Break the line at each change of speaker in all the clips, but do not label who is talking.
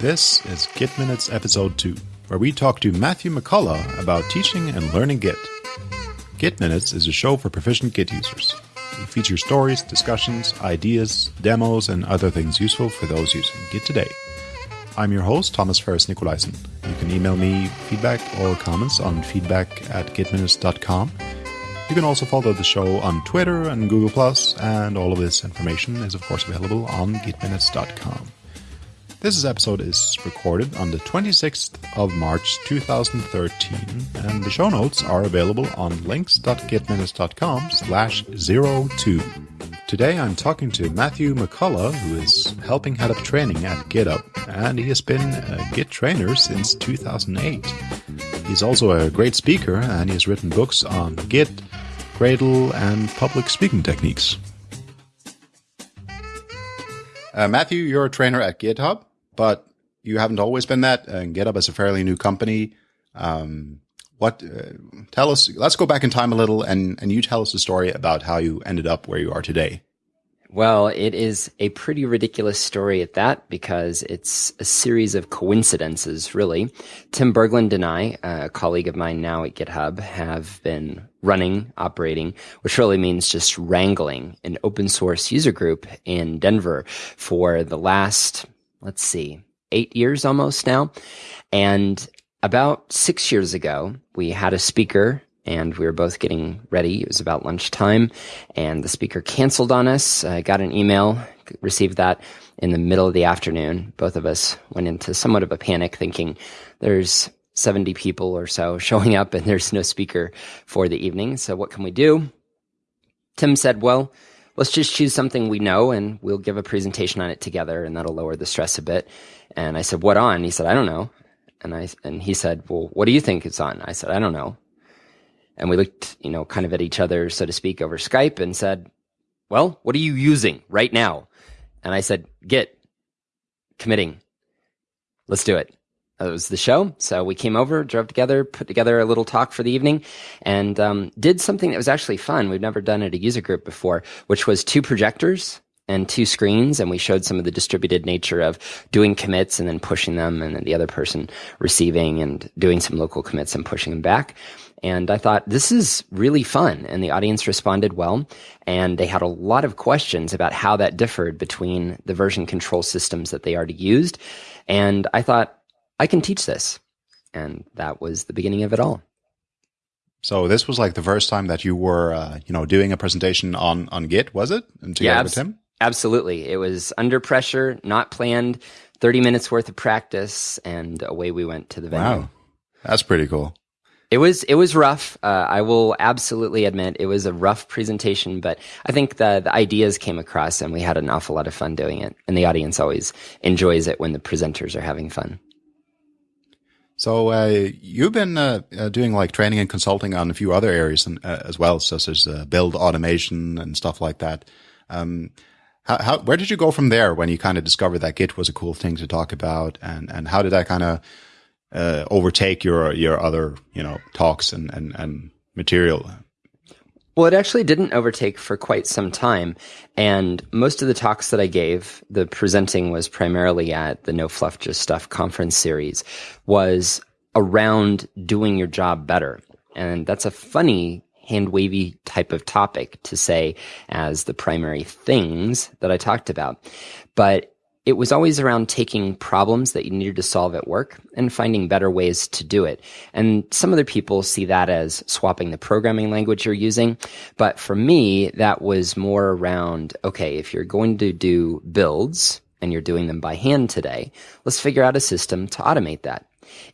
This is Git Minutes Episode 2, where we talk to Matthew McCullough about teaching and learning Git. Git Minutes is a show for proficient Git users. We feature stories, discussions, ideas, demos, and other things useful for those using Git today. I'm your host, Thomas Ferris Nicolaisen. You can email me feedback or comments on feedback at gitminutes.com. You can also follow the show on Twitter and Google+, and all of this information is of course available on gitminutes.com. This episode is recorded on the 26th of March 2013, and the show notes are available on links.gitminutes.com slash 02. Today I'm talking to Matthew McCullough, who is helping head up training at GitHub, and he has been a Git trainer since 2008. He's also a great speaker, and he has written books on Git, Gradle, and public speaking techniques. Uh, Matthew, you're a trainer at GitHub but you haven't always been that. And GitHub is a fairly new company. Um, what? Uh, tell us. Let's go back in time a little, and and you tell us the story about how you ended up where you are today.
Well, it is a pretty ridiculous story at that because it's a series of coincidences, really. Tim Berglund and I, a colleague of mine now at GitHub, have been running, operating, which really means just wrangling an open source user group in Denver for the last let's see, eight years almost now. And about six years ago, we had a speaker and we were both getting ready. It was about lunchtime and the speaker canceled on us. I got an email, received that in the middle of the afternoon. Both of us went into somewhat of a panic thinking there's 70 people or so showing up and there's no speaker for the evening. So what can we do? Tim said, well, let's just choose something we know and we'll give a presentation on it together and that'll lower the stress a bit. And I said, what on? He said, I don't know. And I, and he said, well, what do you think it's on? I said, I don't know. And we looked, you know, kind of at each other, so to speak, over Skype and said, well, what are you using right now? And I said, Git, committing. Let's do it. It was the show. So we came over, drove together, put together a little talk for the evening, and um, did something that was actually fun. We've never done at a user group before, which was two projectors and two screens. And we showed some of the distributed nature of doing commits and then pushing them, and then the other person receiving and doing some local commits and pushing them back. And I thought, this is really fun. And the audience responded well. And they had a lot of questions about how that differed between the version control systems that they already used. And I thought, I can teach this. And that was the beginning of it all.
So this was like the first time that you were, uh, you know, doing a presentation on on Git, was it?
And together yeah, abs- with him. Absolutely, it was under pressure, not planned. Thirty minutes worth of practice, and away we went to the venue.
Wow, that's pretty cool.
It was it was rough. Uh, I will absolutely admit it was a rough presentation, but I think the the ideas came across, and we had an awful lot of fun doing it. And the audience always enjoys it when the presenters are having fun.
So uh, you've been uh, uh, doing like training and consulting on a few other areas and, uh, as well, such as uh, build automation and stuff like that. Um, how, how, where did you go from there when you kind of discovered that Git was a cool thing to talk about, and and how did that kind of uh, overtake your your other you know talks and and, and material?
Well, it actually didn't overtake for quite some time. And most of the talks that I gave, the presenting was primarily at the No Fluff Just Stuff conference series, was around doing your job better. And that's a funny hand wavy type of topic to say as the primary things that I talked about. But it was always around taking problems that you needed to solve at work and finding better ways to do it. And some other people see that as swapping the programming language you're using. But for me, that was more around, okay, if you're going to do builds and you're doing them by hand today, let's figure out a system to automate that.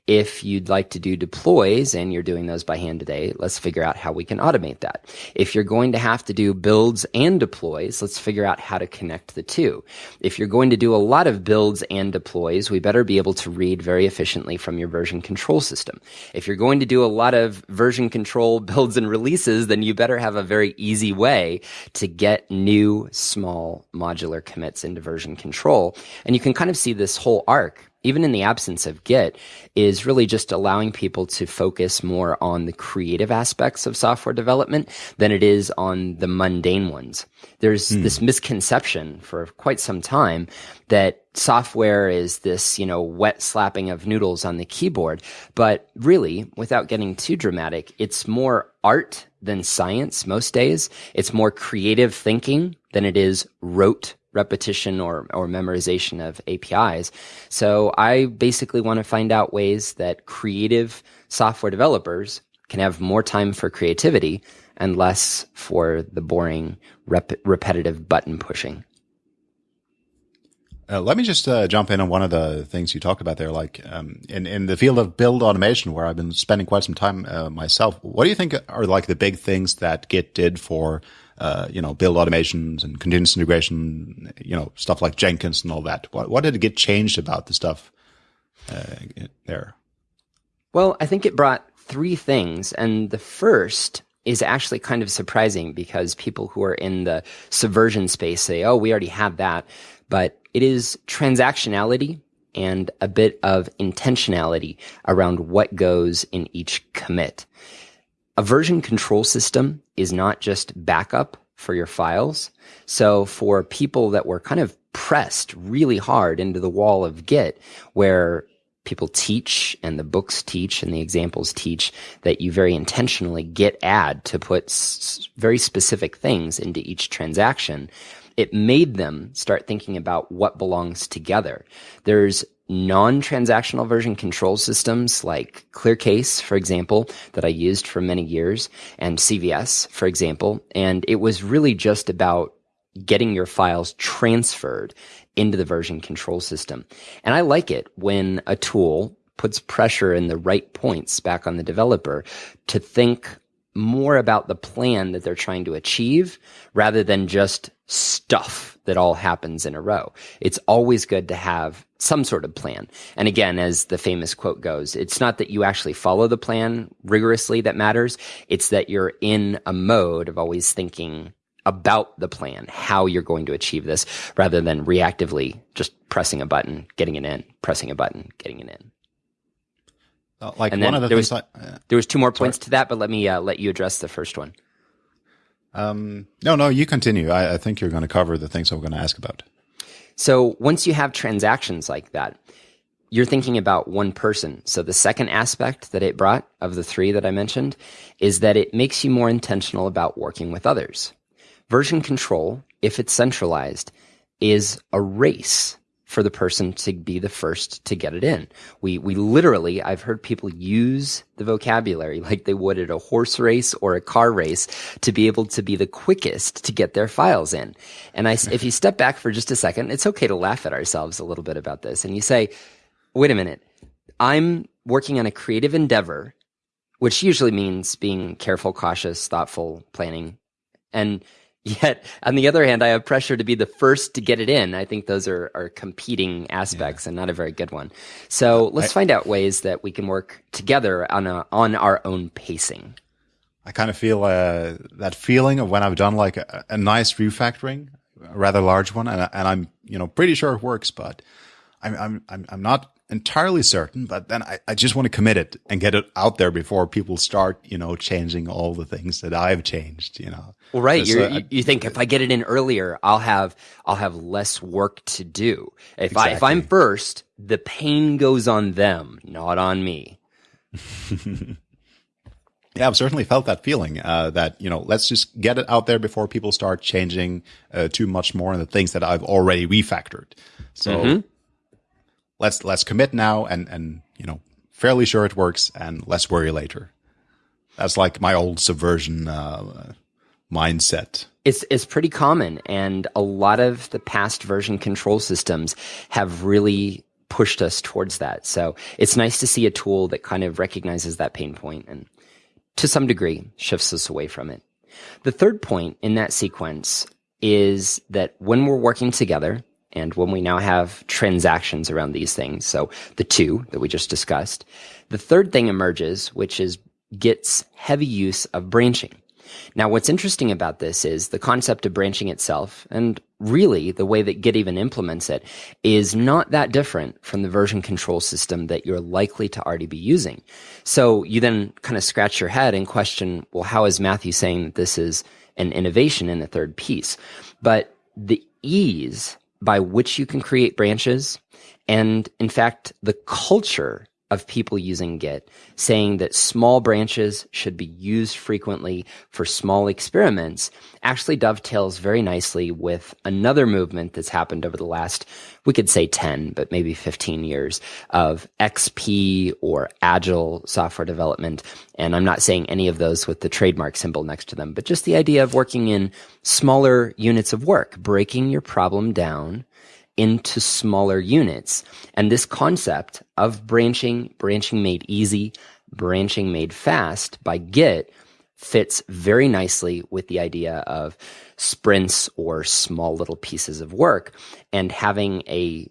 If you'd like to do deploys and you're doing those by hand today, let's figure out how we can automate that. If you're going to have to do builds and deploys, let's figure out how to connect the two. If you're going to do a lot of builds and deploys, we better be able to read very efficiently from your version control system. If you're going to do a lot of version control builds and releases, then you better have a very easy way to get new small modular commits into version control. And you can kind of see this whole arc even in the absence of Git, is really just allowing people to focus more on the creative aspects of software development than it is on the mundane ones. There's hmm. this misconception for quite some time that software is this, you know, wet slapping of noodles on the keyboard. But really, without getting too dramatic, it's more art than science most days. It's more creative thinking than it is rote repetition or, or memorization of APIs. So I basically want to find out ways that creative software developers can have more time for creativity and less for the boring, rep- repetitive button pushing.
Uh, let me just uh, jump in on one of the things you talked about there, like um, in in the field of build automation, where I've been spending quite some time uh, myself. What do you think are like the big things that Git did for uh, you know build automations and continuous integration, you know stuff like Jenkins and all that? What what did it get changed about the stuff uh, there?
Well, I think it brought three things, and the first is actually kind of surprising because people who are in the subversion space say, "Oh, we already have that," but it is transactionality and a bit of intentionality around what goes in each commit. A version control system is not just backup for your files. So for people that were kind of pressed really hard into the wall of Git, where people teach and the books teach and the examples teach that you very intentionally git add to put s- very specific things into each transaction it made them start thinking about what belongs together. There's non-transactional version control systems like ClearCase, for example, that I used for many years, and CVS, for example. And it was really just about getting your files transferred into the version control system. And I like it when a tool puts pressure in the right points back on the developer to think more about the plan that they're trying to achieve rather than just stuff that all happens in a row. It's always good to have some sort of plan. And again, as the famous quote goes, it's not that you actually follow the plan rigorously that matters. It's that you're in a mode of always thinking about the plan, how you're going to achieve this rather than reactively just pressing a button, getting it in, pressing a button, getting it in.
Uh, like and one of the
there
things
was, I, uh, there was two more points sorry. to that, but let me uh, let you address the first one.
Um, no, no, you continue. I, I think you're going to cover the things I'm going to ask about.
So once you have transactions like that, you're thinking about one person. So the second aspect that it brought of the three that I mentioned is that it makes you more intentional about working with others. Version control, if it's centralized, is a race for the person to be the first to get it in. We, we literally, I've heard people use the vocabulary like they would at a horse race or a car race to be able to be the quickest to get their files in. And I, if you step back for just a second, it's okay to laugh at ourselves a little bit about this. And you say, wait a minute, I'm working on a creative endeavor, which usually means being careful, cautious, thoughtful, planning. And Yet, on the other hand, I have pressure to be the first to get it in. I think those are, are competing aspects yeah. and not a very good one. So let's I, find out ways that we can work together on a, on our own pacing.
I kind of feel uh, that feeling of when I've done like a, a nice refactoring, a rather large one, and, and I'm you know pretty sure it works, but I'm I'm I'm not entirely certain, but then I, I just want to commit it and get it out there before people start, you know, changing all the things that I've changed, you know.
Well, right. Uh, you think if I get it in earlier, I'll have, I'll have less work to do. If exactly. I, if I'm first, the pain goes on them, not on me.
Yeah, I've certainly felt that feeling uh, that you know let's just get it out there before people start changing uh, too much more on the things that I've already refactored. So mm-hmm let's let's commit now and and you know fairly sure it works and let's worry later. That's like my old subversion uh, mindset.
It's it's pretty common, and a lot of the past version control systems have really pushed us towards that. So it's nice to see a tool that kind of recognizes that pain point and to some degree shifts us away from it. The third point in that sequence is that when we're working together, and when we now have transactions around these things, so the two that we just discussed, the third thing emerges, which is Git's heavy use of branching. Now, what's interesting about this is the concept of branching itself, and really the way that Git even implements it, is not that different from the version control system that you're likely to already be using. So you then kind of scratch your head and question, well, how is Matthew saying that this is an innovation in the third piece? But the ease by which you can create branches. And in fact, the culture of people using Git saying that small branches should be used frequently for small experiments actually dovetails very nicely with another movement that's happened over the last, we could say 10, but maybe 15 years of XP or agile software development. And I'm not saying any of those with the trademark symbol next to them, but just the idea of working in smaller units of work, breaking your problem down into smaller units. And this concept of branching, branching made easy, branching made fast by Git fits very nicely with the idea of sprints or small little pieces of work and having a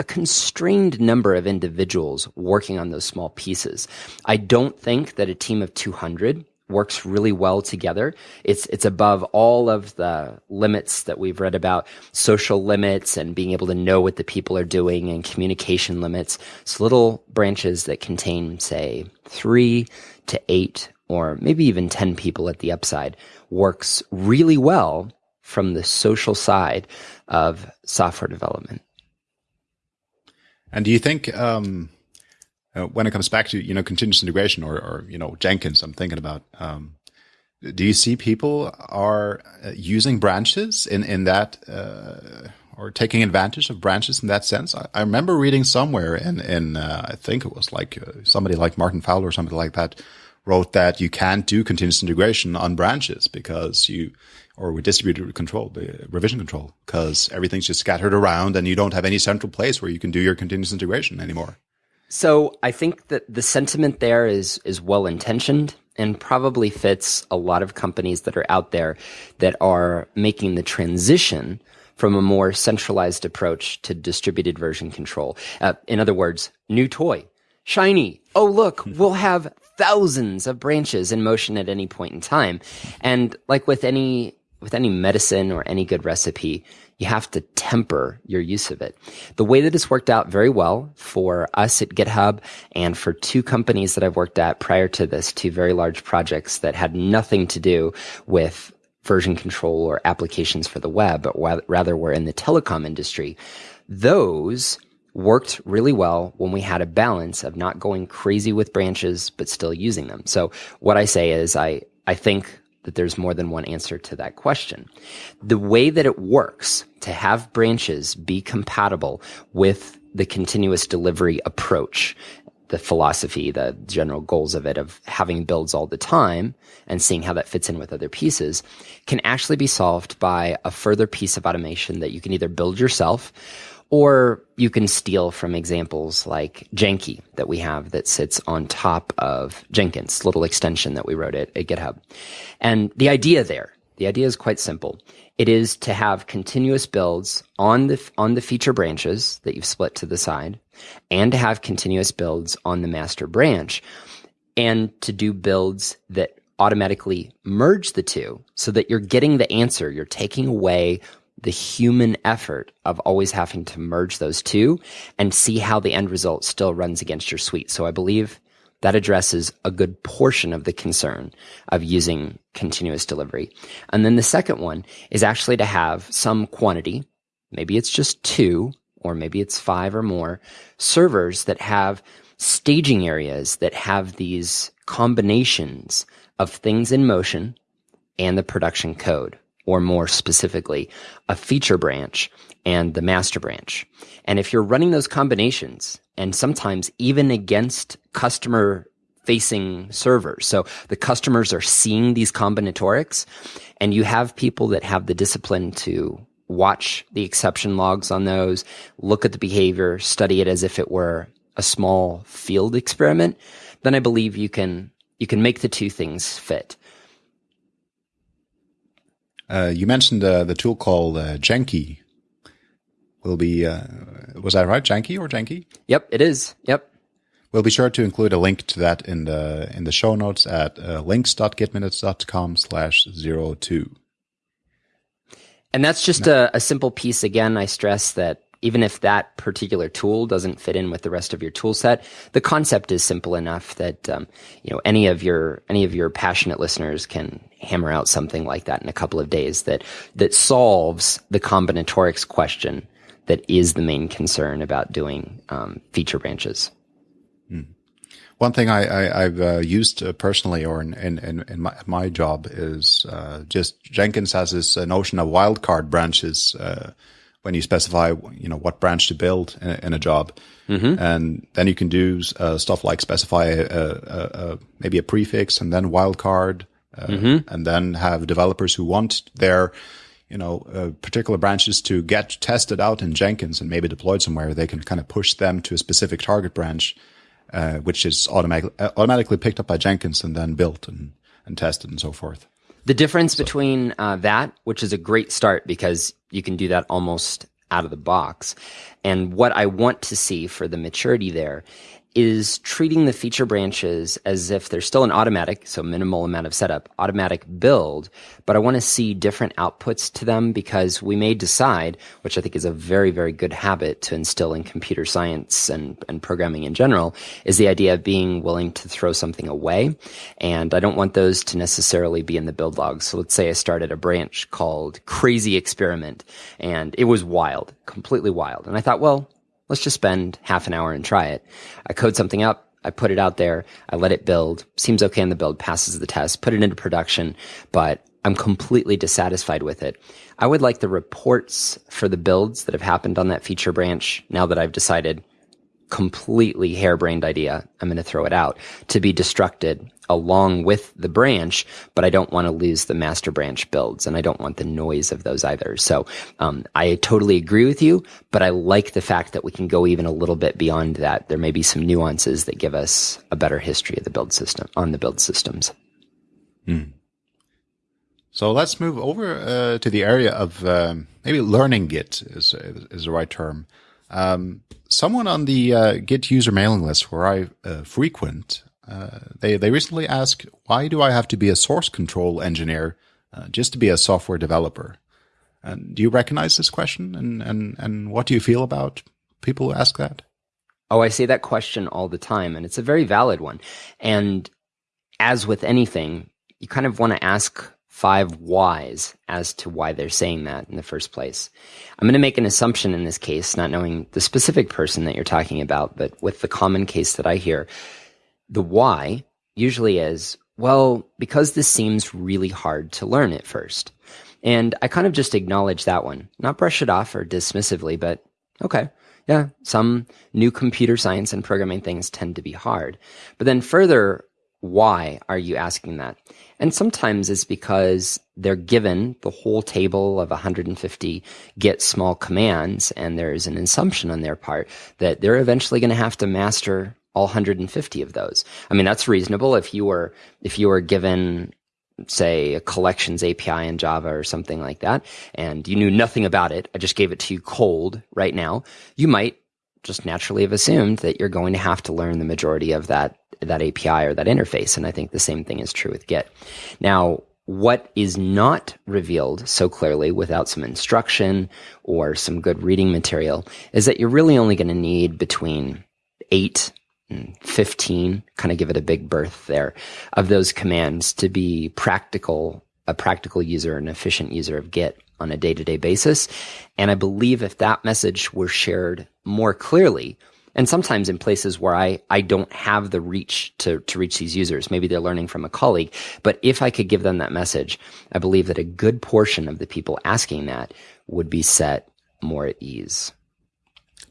a constrained number of individuals working on those small pieces. I don't think that a team of 200 works really well together. It's it's above all of the limits that we've read about, social limits and being able to know what the people are doing and communication limits. It's little branches that contain, say, three to eight or maybe even 10 people at the upside works really well from the social side of software development.
And do you think um, uh, when it comes back to you know continuous integration or, or you know Jenkins, I'm thinking about. Um, do you see people are uh, using branches in in that uh, or taking advantage of branches in that sense? I, I remember reading somewhere in in uh, I think it was like uh, somebody like Martin Fowler or something like that wrote that you can't do continuous integration on branches because you or with distributed control, revision control, because everything's just scattered around and you don't have any central place where you can do your continuous integration anymore.
So I think that the sentiment there is is well intentioned and probably fits a lot of companies that are out there that are making the transition from a more centralized approach to distributed version control. Uh, in other words, new toy, shiny. Oh, look, we'll have thousands of branches in motion at any point in time. And like with any with any medicine or any good recipe, you have to temper your use of it. The way that it's worked out very well for us at GitHub and for two companies that I've worked at prior to this, two very large projects that had nothing to do with version control or applications for the web, but rather were in the telecom industry. Those worked really well when we had a balance of not going crazy with branches, but still using them. So what I say is I, I think that there's more than one answer to that question. The way that it works to have branches be compatible with the continuous delivery approach, the philosophy, the general goals of it, of having builds all the time and seeing how that fits in with other pieces, can actually be solved by a further piece of automation that you can either build yourself or you can steal from examples like Janky that we have that sits on top of Jenkins, little extension that we wrote at, at GitHub. And the idea there, the idea is quite simple. It is to have continuous builds on the, on the feature branches that you've split to the side and to have continuous builds on the master branch and to do builds that automatically merge the two so that you're getting the answer. You're taking away the human effort of always having to merge those two and see how the end result still runs against your suite. So I believe that addresses a good portion of the concern of using continuous delivery. And then the second one is actually to have some quantity, maybe it's just two, or maybe it's five or more servers that have staging areas that have these combinations of things in motion and the production code or more specifically, a feature branch and the master branch. And if you're running those combinations, and sometimes even against customer facing servers, so the customers are seeing these combinatorics, and you have people that have the discipline to watch the exception logs on those, look at the behavior, study it as if it were a small field experiment, then I believe you can you can make the two things fit.
Uh, you mentioned uh, the tool called uh, Janky. Will be uh, was that right? Janky or Janky?
Yep, it is. Yep.
We'll be sure to include a link to that in the in the show notes at uh, links.gitminutes.com slash zero two.
And that's just a, a simple piece. Again, I stress that even if that particular tool doesn't fit in with the rest of your tool set, the concept is simple enough that um, you know any of your any of your passionate listeners can hammer out something like that in a couple of days that that solves the combinatorics question that is the main concern about doing um, feature branches.
Hmm. One thing I, have uh, used uh, personally, or in in, in my, my, job, is uh, just Jenkins has this uh, notion of wildcard branches uh, when you specify, you know, what branch to build in a, in a job. Mm-hmm. And then you can do uh, stuff like specify a, a, a, maybe a prefix and then wildcard, uh, mm-hmm. and then have developers who want their, you know, uh, particular branches to get tested out in Jenkins and maybe deployed somewhere. They can kind of push them to a specific target branch, uh, which is automatically uh, automatically picked up by Jenkins and then built and, and tested and so forth.
The difference so. between uh, that, which is a great start because you can do that almost out of the box, and what I want to see for the maturity there is treating the feature branches as if they're still an automatic, so minimal amount of setup, automatic build, but I want to see different outputs to them because we may decide, which I think is a very, very good habit to instill in computer science and, and programming in general, is the idea of being willing to throw something away. And I don't want those to necessarily be in the build logs. So let's say I started a branch called Crazy Experiment and it was wild, completely wild. And I thought, well, let's just spend half an hour and try it. I code something up. I put it out there. I let it build. Seems okay in the build, passes the test, put it into production, but I'm completely dissatisfied with it. I would like the reports for the builds that have happened on that feature branch now that I've decided completely harebrained idea. I'm going to throw it out to be destructed along with the branch, but I don't want to lose the master branch builds and I don't want the noise of those either. So, um, I totally agree with you, but I like the fact that we can go even a little bit beyond that. There may be some nuances that give us a better history of the build system on the build systems.
Hmm. So let's move over uh, to the area of um, maybe learning Git is is the right term. Um, someone on the uh, Git user mailing list where I uh, frequent uh, they they recently asked, why do I have to be a source control engineer uh, just to be a software developer? And do you recognize this question? And and and what do you feel about people who ask that?
Oh, I say that question all the time, and it's a very valid one. And as with anything, you kind of want to ask five whys as to why they're saying that in the first place. I'm going to make an assumption in this case, not knowing the specific person that you're talking about, but with the common case that I hear, the why usually is, well, because this seems really hard to learn at first. And I kind of just acknowledge that one, not brush it off or dismissively, but okay. Yeah, some new computer science and programming things tend to be hard. But then further, why are you asking that? And sometimes it's because they're given the whole table of 150 Git small commands, and there's an assumption on their part that they're eventually going to have to master all 150 of those. I mean, that's reasonable if you were if you were given say a collections API in Java or something like that and you knew nothing about it, I just gave it to you cold right now, you might just naturally have assumed that you're going to have to learn the majority of that that API or that interface and I think the same thing is true with Git. Now, what is not revealed so clearly without some instruction or some good reading material is that you're really only going to need between 8 and 15, kind of give it a big berth there, of those commands to be practical, a practical user, an efficient user of Git on a day to day basis. And I believe if that message were shared more clearly, and sometimes in places where I, I don't have the reach to, to reach these users, maybe they're learning from a colleague, but if I could give them that message, I believe that a good portion of the people asking that would be set more at ease.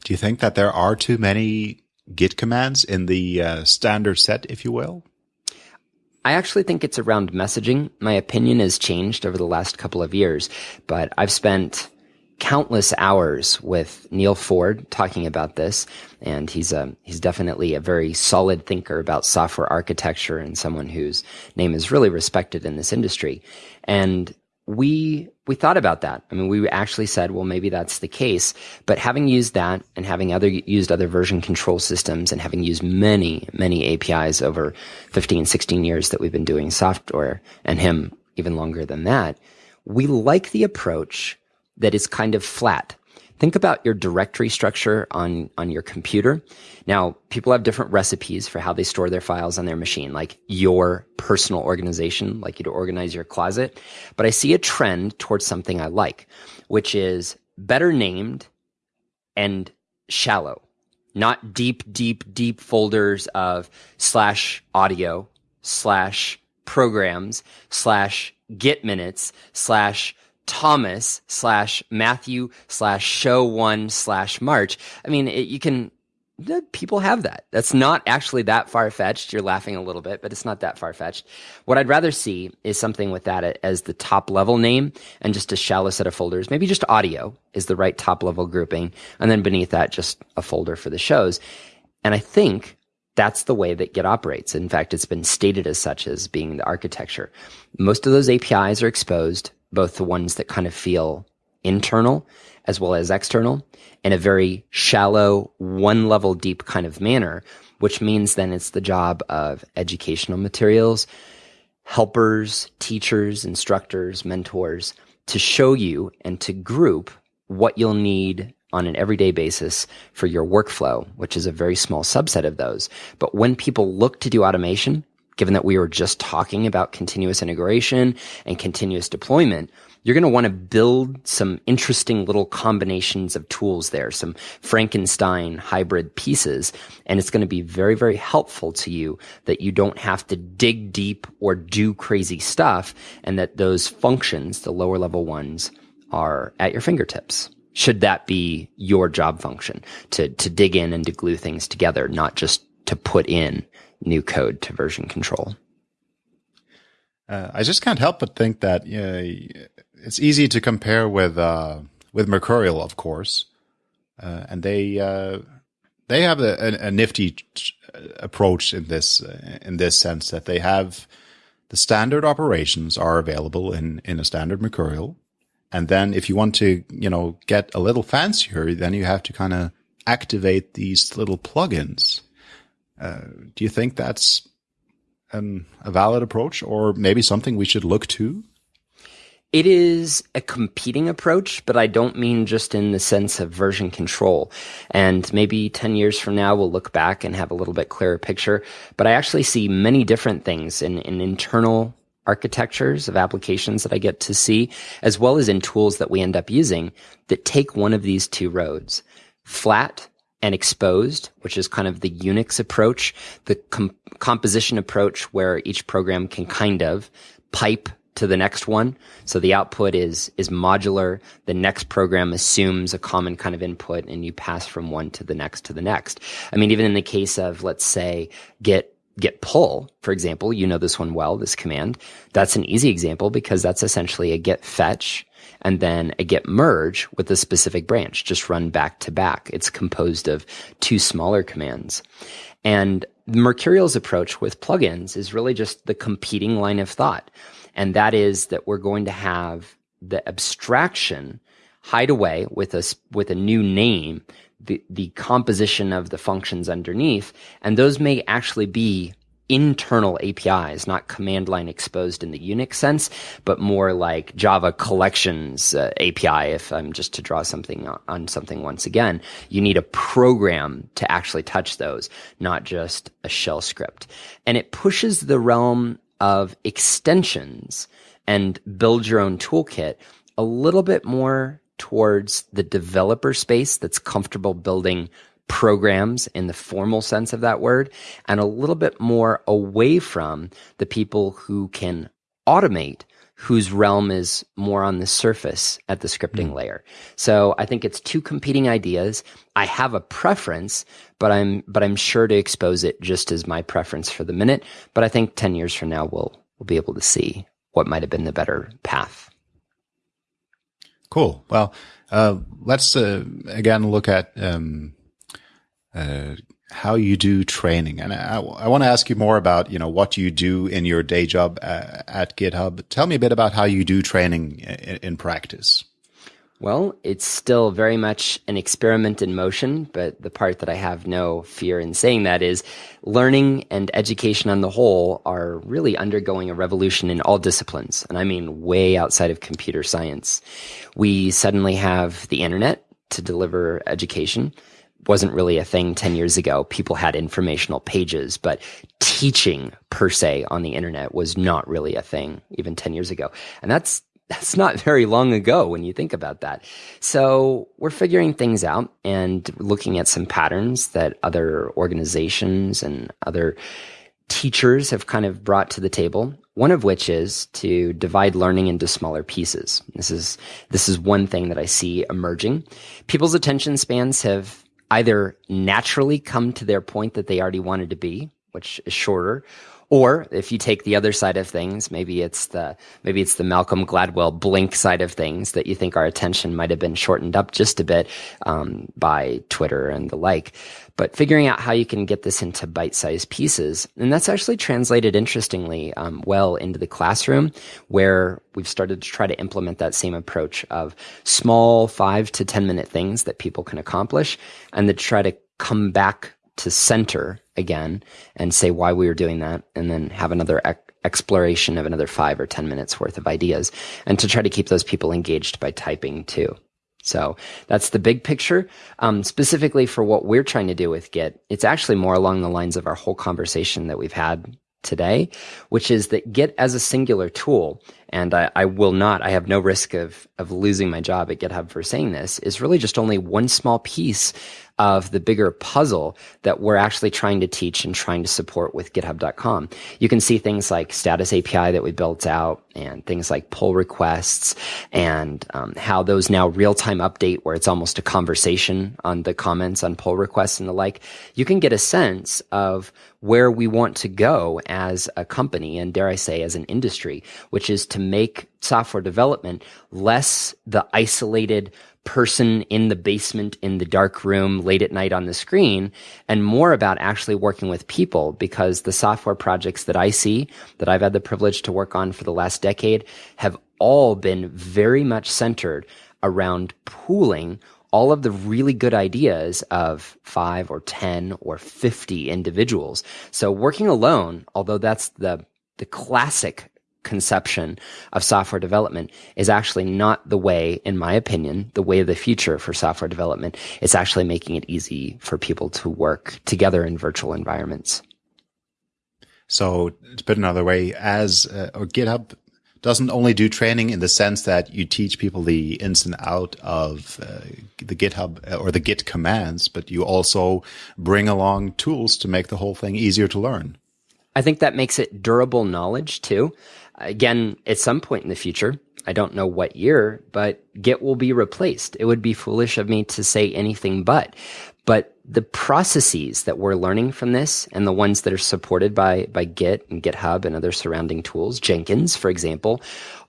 Do you think that there are too many Git commands in the uh, standard set, if you will?
I actually think it's around messaging. My opinion has changed over the last couple of years, but I've spent countless hours with Neal Ford talking about this, and he's a he's definitely a very solid thinker about software architecture and someone whose name is really respected in this industry. And we we thought about that. I mean, we actually said, well, maybe that's the case. But having used that and having other used other version control systems and having used many, many APIs over 15, 16 years that we've been doing software and him even longer than that, we like the approach that is kind of flat. Think about your directory structure on, on your computer. Now, people have different recipes for how they store their files on their machine, like your personal organization, like you to organize your closet. But I see a trend towards something I like, which is better named and shallow, not deep, deep, deep folders of slash audio, slash programs, slash git minutes, slash Thomas slash Matthew slash show one slash March. I mean, it, you can, people have that. That's not actually that far fetched. You're laughing a little bit, but it's not that far fetched. What I'd rather see is something with that as the top level name and just a shallow set of folders. Maybe just audio is the right top level grouping. And then beneath that, just a folder for the shows. And I think that's the way that Git operates. In fact, it's been stated as such as being the architecture. Most of those APIs are exposed both the ones that kind of feel internal as well as external in a very shallow, one level deep kind of manner, which means then it's the job of educational materials, helpers, teachers, instructors, mentors to show you and to group what you'll need on an everyday basis for your workflow, which is a very small subset of those. But when people look to do automation, given that we were just talking about continuous integration and continuous deployment, you're going to want to build some interesting little combinations of tools there, some Frankenstein hybrid pieces. And it's going to be very, very helpful to you that you don't have to dig deep or do crazy stuff and that those functions, the lower level ones, are at your fingertips. Should that be your job function to, to dig in and to glue things together, not just to put in new code to version control.
Uh, I just can't help but think that know, it's easy to compare with uh, with Mercurial, of course, uh, and they uh, they have a, a, a, nifty approach in this in this sense that they have the standard operations are available in in a standard Mercurial, and then if you want to you know get a little fancier, then you have to kind of activate these little plugins do you think that's um, a valid approach or maybe something we should look to?
It is a competing approach, but I don't mean just in the sense of version control. And maybe 10 years from now, we'll look back and have a little bit clearer picture. But I actually see many different things in, in internal architectures of applications that I get to see, as well as in tools that we end up using that take one of these two roads. Flat and exposed, which is kind of the Unix approach, the com- composition approach where each program can kind of pipe to the next one. So the output is is modular. The next program assumes a common kind of input and you pass from one to the next to the next. I mean, even in the case of let's say get git pull, for example, you know this one well, this command. That's an easy example because that's essentially a git fetch and then a git merge with a specific branch, just run back to back. It's composed of two smaller commands. And Mercurial's approach with plugins is really just the competing line of thought. And that is that we're going to have the abstraction hide away with a, with a new name, the, the composition of the functions underneath. And those may actually be internal APIs, not command line exposed in the Unix sense, but more like Java collections uh, API. If I'm just to draw something on something once again, you need a program to actually touch those, not just a shell script. And it pushes the realm of extensions and build your own toolkit a little bit more towards the developer space that's comfortable building programs in the formal sense of that word and a little bit more away from the people who can automate whose realm is more on the surface at the scripting mm. layer. So I think it's two competing ideas. I have a preference, but I'm but I'm sure to expose it just as my preference for the minute. But I think 10 years from now we'll we'll be able to see what might have been the better path.
Cool. Well, uh, let's uh, again look at um, uh, how you do training. And I, I want to ask you more about, you know, what you do in your day job uh, at GitHub. Tell me a bit about how you do training in, in practice.
Well, it's still very much an experiment in motion, but the part that I have no fear in saying that is learning and education on the whole are really undergoing a revolution in all disciplines. And I mean way outside of computer science. We suddenly have the internet to deliver education. Wasn't really a thing 10 years ago. People had informational pages, but teaching per se on the internet was not really a thing even 10 years ago. And that's that's not very long ago when you think about that. So we're figuring things out and looking at some patterns that other organizations and other teachers have kind of brought to the table. One of which is to divide learning into smaller pieces. This is, this is one thing that I see emerging. People's attention spans have either naturally come to their point that they already wanted to be, which is shorter, or if you take the other side of things, maybe it's the maybe it's the Malcolm Gladwell blink side of things that you think our attention might have been shortened up just a bit um, by Twitter and the like. But figuring out how you can get this into bite-sized pieces, and that's actually translated interestingly um, well into the classroom, where we've started to try to implement that same approach of small five to ten minute things that people can accomplish, and to try to come back to center again and say why we were doing that and then have another ec- exploration of another five or 10 minutes worth of ideas and to try to keep those people engaged by typing too. So that's the big picture. Um, specifically for what we're trying to do with Git, it's actually more along the lines of our whole conversation that we've had today, which is that Git as a singular tool, and I, I, will not, I have no risk of, of losing my job at GitHub for saying this, is really just only one small piece of the bigger puzzle that we're actually trying to teach and trying to support with github.com. You can see things like status API that we built out and things like pull requests and um, how those now real time update where it's almost a conversation on the comments on pull requests and the like. You can get a sense of where we want to go as a company and dare I say as an industry, which is to make software development less the isolated person in the basement in the dark room late at night on the screen and more about actually working with people because the software projects that I see that I've had the privilege to work on for the last decade have all been very much centered around pooling all of the really good ideas of five or 10 or 50 individuals. So working alone, although that's the the classic conception of software development is actually not the way, in my opinion, the way of the future for software development. It's actually making it easy for people to work together in virtual environments.
So to put another way, as uh, or GitHub doesn't only do training in the sense that you teach people the ins and out of uh, the GitHub uh, or the Git commands, but you also bring along tools to make the whole thing easier to learn.
I think that makes it durable knowledge too. Again, at some point in the future, I don't know what year, but Git will be replaced. It would be foolish of me to say anything but. But the processes that we're learning from this and the ones that are supported by, by Git and GitHub and other surrounding tools, Jenkins, for example,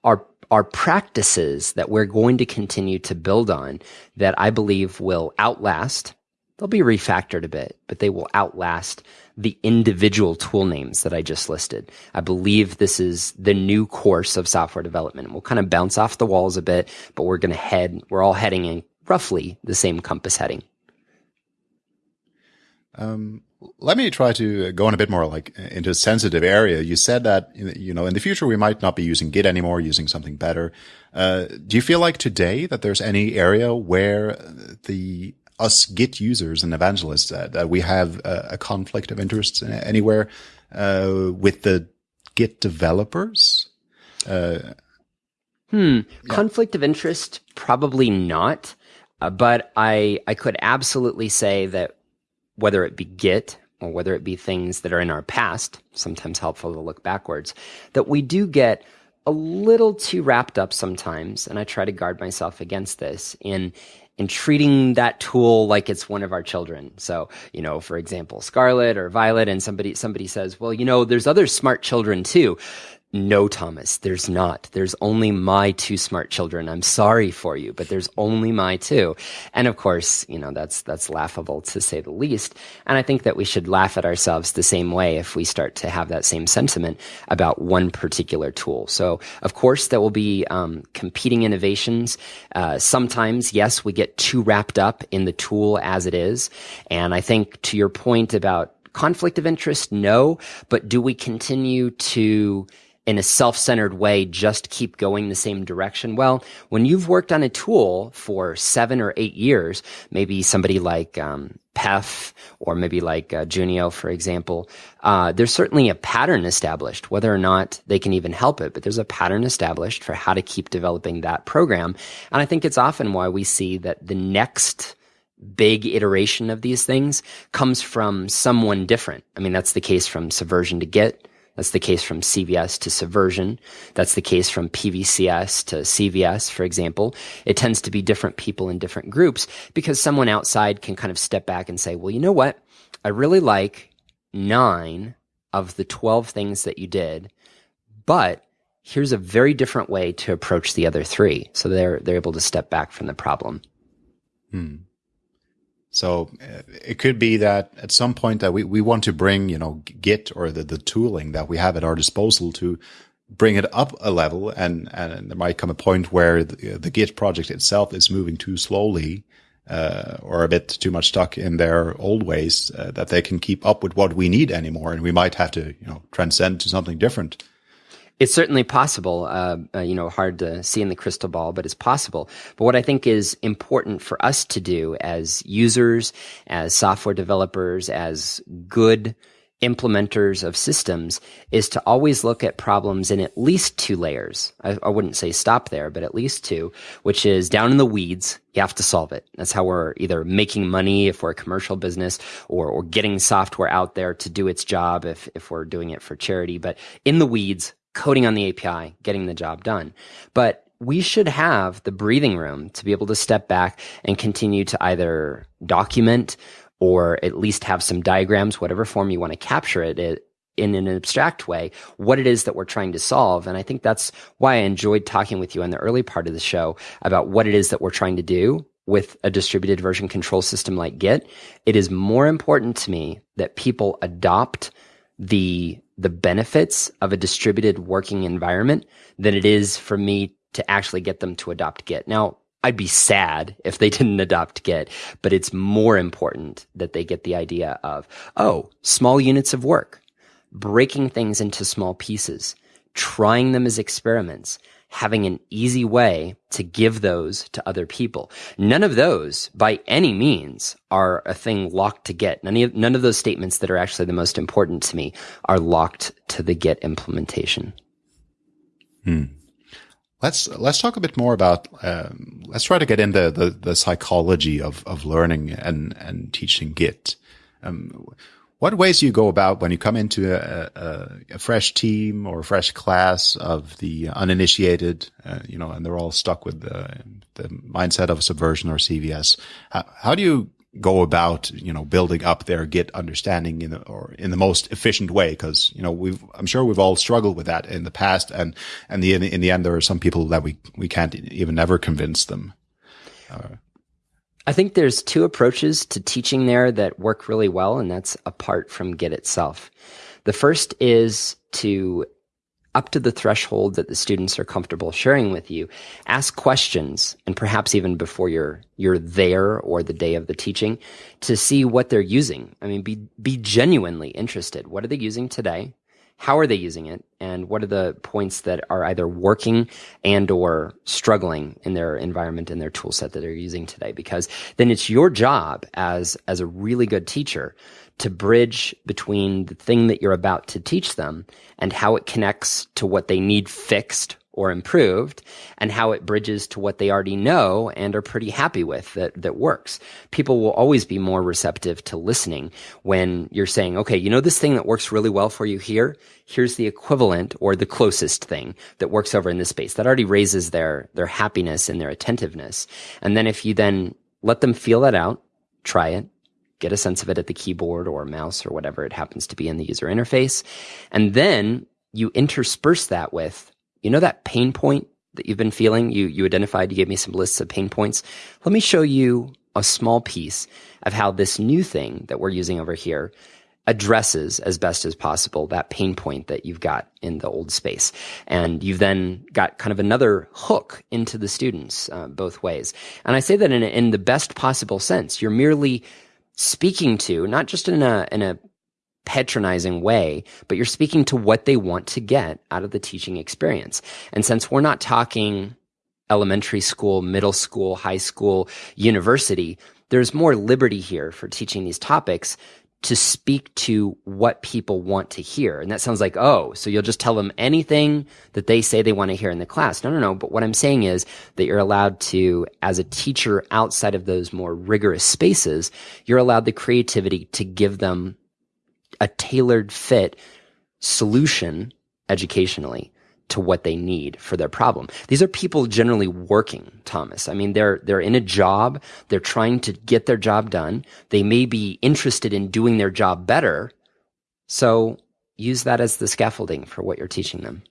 are are practices that we're going to continue to build on that I believe will outlast. They'll be refactored a bit, but they will outlast the individual tool names that I just listed. I believe this is the new course of software development. We'll kind of bounce off the walls a bit, but we're going to head, we're all heading in roughly the same compass heading.
Um, let me try to go in a bit more like into a sensitive area. You said that, you know, in the future, we might not be using Git anymore, using something better. Uh, do you feel like today that there's any area where the us Git users and evangelists that, that we have a, a, conflict of interest anywhere uh, with the Git developers? Uh,
hmm. Yeah. Conflict of interest, probably not. Uh, but I I could absolutely say that whether it be Git or whether it be things that are in our past, sometimes helpful to look backwards, that we do get a little too wrapped up sometimes, and I try to guard myself against this in in treating that tool like it's one of our children. So, you know, for example, Scarlet or Violet and somebody somebody says, "Well, you know, there's other smart children too." No, Thomas, there's not. There's only my two smart children. I'm sorry for you, but there's only my two. And of course, you know, that's, that's laughable to say the least. And I think that we should laugh at ourselves the same way if we start to have that same sentiment about one particular tool. So, of course, there will be um, competing innovations. Uh, sometimes, yes, we get too wrapped up in the tool as it is. And I think to your point about conflict of interest, no. But do we continue to in a self-centered way just keep going the same direction. Well when you've worked on a tool for seven or eight years maybe somebody like um, Peff or maybe like uh, junio for example uh, there's certainly a pattern established whether or not they can even help it but there's a pattern established for how to keep developing that program. And i think it's often why we see that the next big iteration of these things comes from someone different. I mean that's the case from subversion to git that's the case from CVS to Subversion. That's the case from PVCS to CVS, for example. It tends to be different people in different groups because someone outside can kind of step back and say, well, you know what? I really like nine of the 12 things that you did, but here's a very different way to approach the other three. So they're, they're able to step back from the problem.
Hmm. So uh, it could be that at some point that we, we want to bring, you know, Git or the, the tooling that we have at our disposal to bring it up a level. And, and there might come a point where the, the Git project itself is moving too slowly, uh, or a bit too much stuck in their old ways uh, that they can keep up with what we need anymore. And we might have to, you know, transcend to something different.
It's certainly possible, uh, uh, you know, hard to see in the crystal ball, but it's possible. But what I think is important for us to do as users, as software developers, as good implementers of systems is to always look at problems in at least two layers. I, I, wouldn't say stop there, but at least two, which is down in the weeds. You have to solve it. That's how we're either making money if we're a commercial business or, or getting software out there to do its job if, if we're doing it for charity. But in the weeds, coding on the API, getting the job done. But we should have the breathing room to be able to step back and continue to either document or at least have some diagrams, whatever form you want to capture it in an abstract way, what it is that we're trying to solve. And I think that's why I enjoyed talking with you in the early part of the show about what it is that we're trying to do with a distributed version control system like Git. It is more important to me that people adopt the the benefits of a distributed working environment than it is for me to actually get them to adopt Git. Now, I'd be sad if they didn't adopt Git, but it's more important that they get the idea of, oh, small units of work, breaking things into small pieces, trying them as experiments, having an easy way to give those to other people. None of those, by any means, are a thing locked to Git. None of, none of those statements that are actually the most important to me are locked to the Git implementation.
Hmm. Let's let's talk a bit more about. Um, let's try to get into the, the psychology of of learning and and teaching Git. Um, what ways do you go about when you come into a, a, a fresh team or a fresh class of the uninitiated, uh, you know, and they're all stuck with the, the mindset of subversion or CVS? How, how do you go about, you know, building up their Git understanding in the, or in the most efficient way? Because, you know, we've, I'm sure we've all struggled with that in the past. And, and the, in the end, there are some people that we, we can't even ever convince them. Uh,
I think there's two approaches to teaching there that work really well, and that's apart from Git itself. The first is to up to the threshold that the students are comfortable sharing with you, ask questions, and perhaps even before you're you're there or the day of the teaching, to see what they're using. I mean, be be genuinely interested. What are they using today? How are they using it and what are the points that are either working and or struggling in their environment and their tool set that they're using today? Because then it's your job as as a really good teacher to bridge between the thing that you're about to teach them and how it connects to what they need fixed or improved and how it bridges to what they already know and are pretty happy with that, that works. People will always be more receptive to listening when you're saying, okay, you know this thing that works really well for you here? Here's the equivalent or the closest thing that works over in this space. That already raises their, their happiness and their attentiveness. And then if you then let them feel that out, try it, get a sense of it at the keyboard or mouse or whatever it happens to be in the user interface, and then you intersperse that with, you know, that pain point that you've been feeling. You, you identified, you gave me some lists of pain points. Let me show you a small piece of how this new thing that we're using over here addresses as best as possible that pain point that you've got in the old space. And you've then got kind of another hook into the students uh, both ways. And I say that in, in the best possible sense. You're merely speaking to, not just in a, in a patronizing way, but you're speaking to what they want to get out of the teaching experience. And since we're not talking elementary school, middle school, high school, university, there's more liberty here for teaching these topics to speak to what people want to hear. And that sounds like, oh, so you'll just tell them anything that they say they want to hear in the class. No, no, no. But what I'm saying is that you're allowed to, as a teacher outside of those more rigorous spaces, you're allowed the creativity to give them a tailored fit solution educationally to what they need for their problem. These are people generally working, Thomas. I mean, they're, they're in a job. They're trying to get their job done. They may be interested in doing their job better. So use that as the scaffolding for what you're teaching them.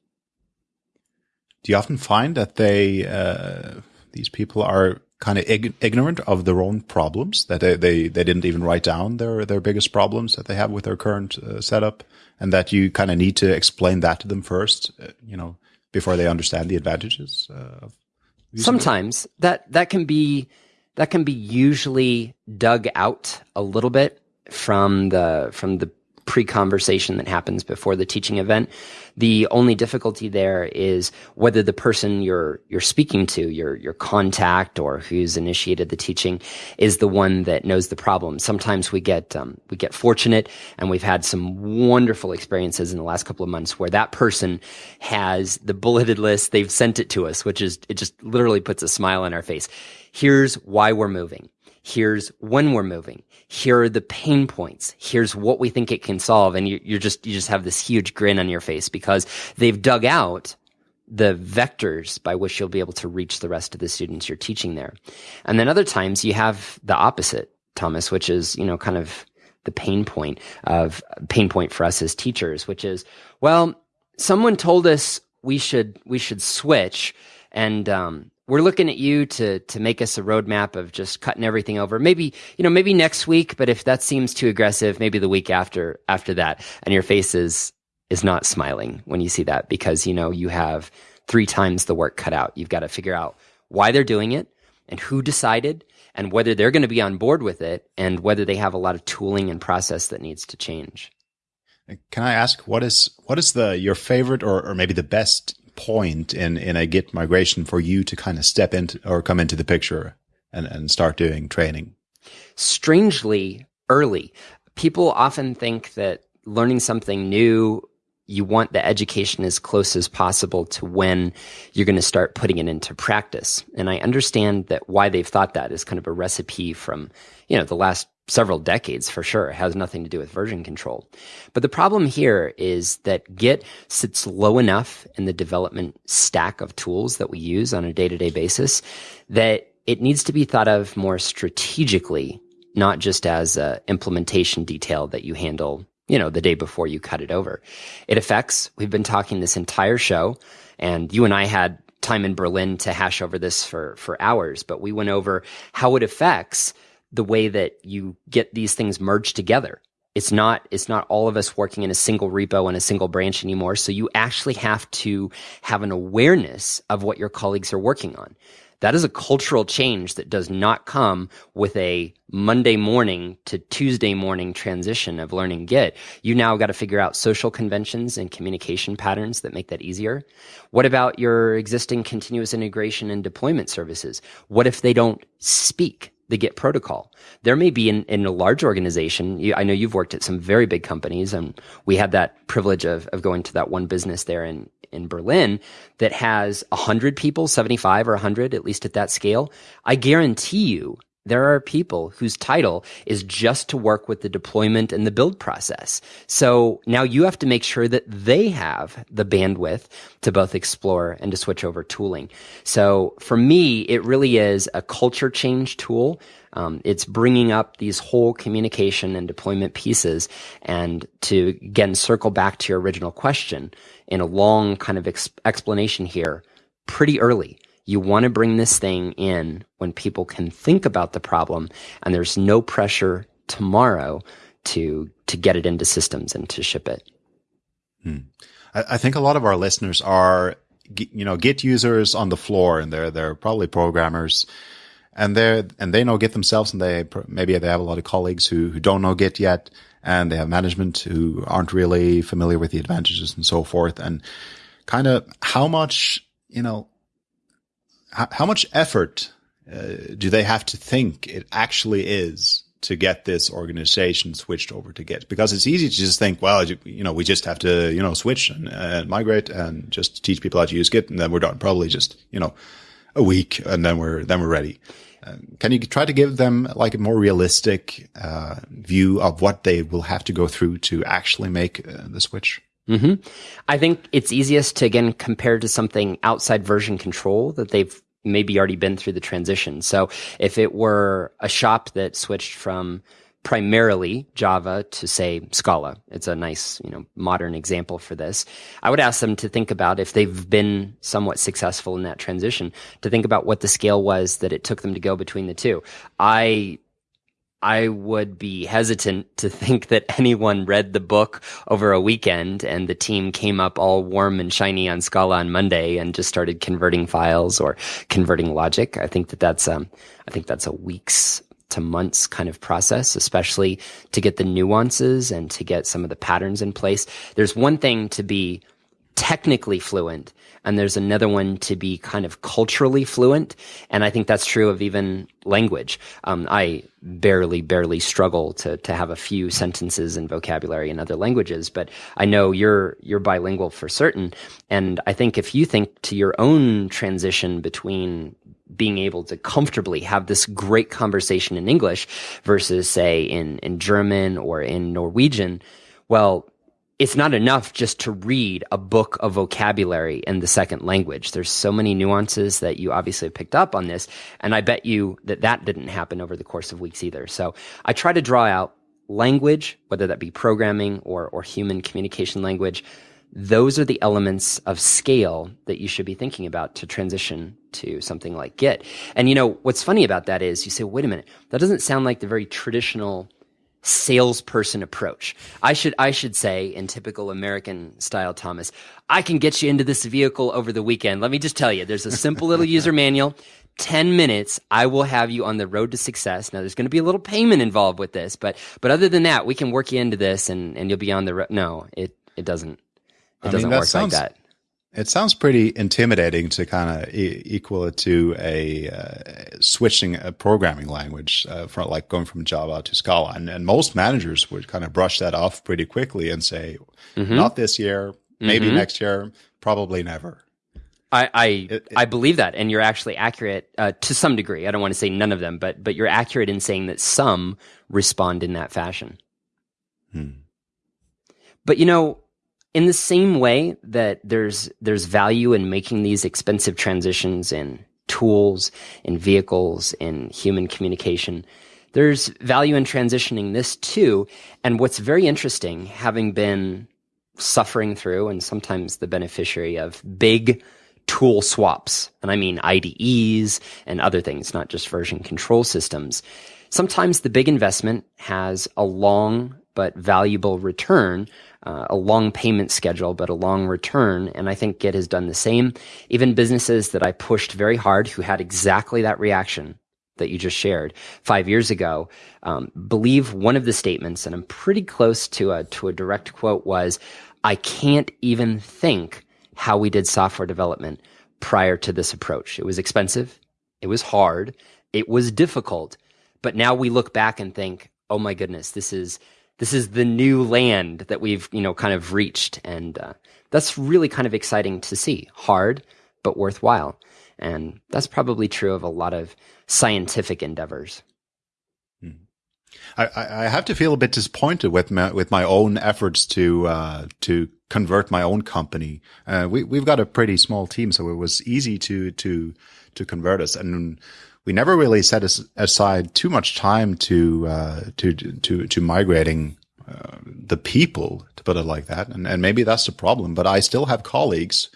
Do you often find that they, uh, these people are kind of ig ignorant of their own problems that they, they, they didn't even write down their, their biggest problems that they have with their current uh, setup and that you kind of need to explain that to them first, uh, you know, before they understand the advantages uh,
Sometimes. That, that can be, that can be usually dug out a little bit from the, from the pre-conversation that happens before the teaching event. The only difficulty there is whether the person you're you're speaking to, your your contact or who's initiated the teaching, is the one that knows the problem. Sometimes we get um, we get fortunate, and we've had some wonderful experiences in the last couple of months where that person has the bulleted list. They've sent it to us, which is it just literally puts a smile on our face. Here's why we're moving. Here's when we're moving. Here are the pain points. Here's what we think it can solve. And you, you're just, you just have this huge grin on your face because they've dug out the vectors by which you'll be able to reach the rest of the students you're teaching there. And then other times you have the opposite, Thomas, which is, you know, kind of the pain point of pain point for us as teachers, which is, well, someone told us we should, we should switch and, um, we're looking at you to to make us a roadmap of just cutting everything over. Maybe you know, maybe next week, but if that seems too aggressive, maybe the week after after that. And your face is is not smiling when you see that because you know you have three times the work cut out. You've got to figure out why they're doing it and who decided and whether they're going to be on board with it and whether they have a lot of tooling and process that needs to change.
Can I ask what is what is the your favorite or, or maybe the best point in, in a Git migration for you to kind of step into or come into the picture and, and start doing training?
Strangely early. People often think that learning something new, you want the education as close as possible to when you're going to start putting it into practice. And I understand that why they've thought that is kind of a recipe from, you know, the last several decades for sure. It has nothing to do with version control. But the problem here is that Git sits low enough in the development stack of tools that we use on a day to day basis that it needs to be thought of more strategically, not just as a implementation detail that you handle, you know, the day before you cut it over. It affects, we've been talking this entire show and you and I had time in Berlin to hash over this for, for hours, but we went over how it affects the way that you get these things merged together. It's not, it's not all of us working in a single repo and a single branch anymore. So you actually have to have an awareness of what your colleagues are working on. That is a cultural change that does not come with a Monday morning to Tuesday morning transition of learning Git. You now got to figure out social conventions and communication patterns that make that easier. What about your existing continuous integration and deployment services? What if they don't speak? The Git protocol. There may be in, in a large organization. You, I know you've worked at some very big companies, and we had that privilege of, of going to that one business there in, in Berlin that has 100 people, 75 or 100, at least at that scale. I guarantee you there are people whose title is just to work with the deployment and the build process. So now you have to make sure that they have the bandwidth to both explore and to switch over tooling. So for me, it really is a culture change tool. Um, it's bringing up these whole communication and deployment pieces and to again circle back to your original question in a long kind of ex- explanation here pretty early. You want to bring this thing in when people can think about the problem and there's no pressure tomorrow to to get it into systems and to ship it.
Hmm. I, I think a lot of our listeners are you know Git users on the floor, and they're they're probably programmers, and they're and they know Git themselves, and they maybe they have a lot of colleagues who who don't know Git yet, and they have management who aren't really familiar with the advantages and so forth, and kind of how much you know how, much effort uh, do they have to think it actually is to get this organization switched over to Git because it's easy to just think, well, you know, we just have to, you know, switch and, migrate and just teach people how to use Git and then we're done. Probably just, you know, a week and then we're, then we're ready. Uh, can you try to give them like a more realistic uh, view of what they will have to go through to actually make uh, the switch?
Mm-hmm. I think it's easiest to again compare to something outside version control that they've maybe already been through the transition. So if it were a shop that switched from primarily Java to say Scala, it's a nice, you know, modern example for this. I would ask them to think about if they've been somewhat successful in that transition, to think about what the scale was that it took them to go between the two. I I would be hesitant to think that anyone read the book over a weekend and the team came up all warm and shiny on Scala on Monday and just started converting files or converting logic. I think that that's um, I think that's a weeks to months kind of process, especially to get the nuances and to get some of the patterns in place. There's one thing to be technically fluent and there's another one to be kind of culturally fluent and i think that's true of even language. Um, i barely barely struggle to to have a few sentences and vocabulary in other languages but i know you're you're bilingual for certain and i think if you think to your own transition between being able to comfortably have this great conversation in english versus say in in german or in norwegian well it's not enough just to read a book of vocabulary in the second language. There's so many nuances that you obviously picked up on this. And I bet you that that didn't happen over the course of weeks either. So I try to draw out language, whether that be programming or, or human communication language. Those are the elements of scale that you should be thinking about to transition to something like Git. And you know, what's funny about that is you say, wait a minute, that doesn't sound like the very traditional salesperson approach. I should I should say in typical American style, Thomas, I can get you into this vehicle over the weekend. Let me just tell you, there's a simple little user manual. 10 minutes, I will have you on the road to success. Now, there's going to be a little payment involved with this, but, but other than that, we can work you into this and, and you'll be on the road. No, it, it doesn't, it I doesn't mean, work sounds, like that.
It sounds pretty intimidating to kind of e- equal it to a uh, switching a programming language uh, from like going from Java to Scala, and, and, most managers would kind of brush that off pretty quickly and say, mm-hmm. "Not this year, maybe mm-hmm. next year, probably never."
I I, it, it, I believe that, and you're actually accurate uh, to some degree. I don't want to say none of them, but but you're accurate in saying that some respond in that fashion. Hmm. But you know, in the same way that there's there's value in making these expensive transitions in tools, in vehicles, in human communication, there's value in transitioning this too. And what's very interesting, having been suffering through and sometimes the beneficiary of big tool swaps, and I mean IDEs and other things, not just version control systems. Sometimes the big investment has a long but valuable return uh, a long payment schedule, but a long return. And I think Git has done the same. Even businesses that I pushed very hard who had exactly that reaction that you just shared five years ago um, believe one of the statements, and I'm pretty close to a to a direct quote was, "I can't even think how we did software development prior to this approach. It was expensive, it was hard, it was difficult, but now we look back and think, oh my goodness, this is this is the new land that we've you know kind of reached and uh, that's really kind of exciting to see hard but worthwhile and that's probably true of a lot of scientific endeavors
hmm. I, I have to feel a bit disappointed with my, with my own efforts to uh, to convert my own company. Uh, we we've got a pretty small team, so it was easy to to to convert us. And we never really set aside too much time to uh, to to to migrating uh, the people, to put it like that. And, and maybe that's the problem. But I still have colleagues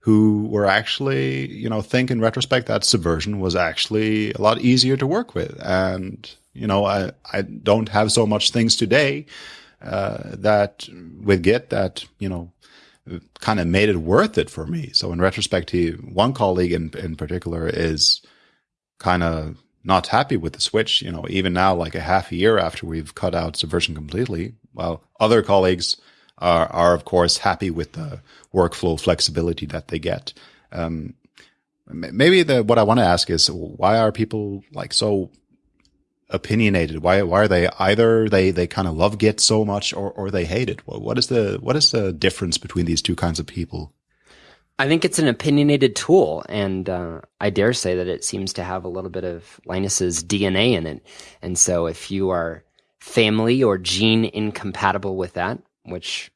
who were actually, you know, think in retrospect that Subversion was actually a lot easier to work with. And, you know, I, I don't have so much things today uh, that with Git that, you know, kind of made it worth it for me. So in retrospect, he, one colleague in, in particular is kind of not happy with the switch, you know, even now, like a half a year after we've cut out Subversion completely, while other colleagues are, are of course happy with the workflow flexibility that they get. Um, maybe the, what I want to ask is why are people like so opinionated? Why, why are they either they, they kind of love Git so much or, or they hate it? What is the, what is the difference between these two kinds of people?
I think it's an opinionated tool, and uh, I dare say that it seems to have a little bit of Linus's DNA in it. And so, if you are family or gene incompatible with that, which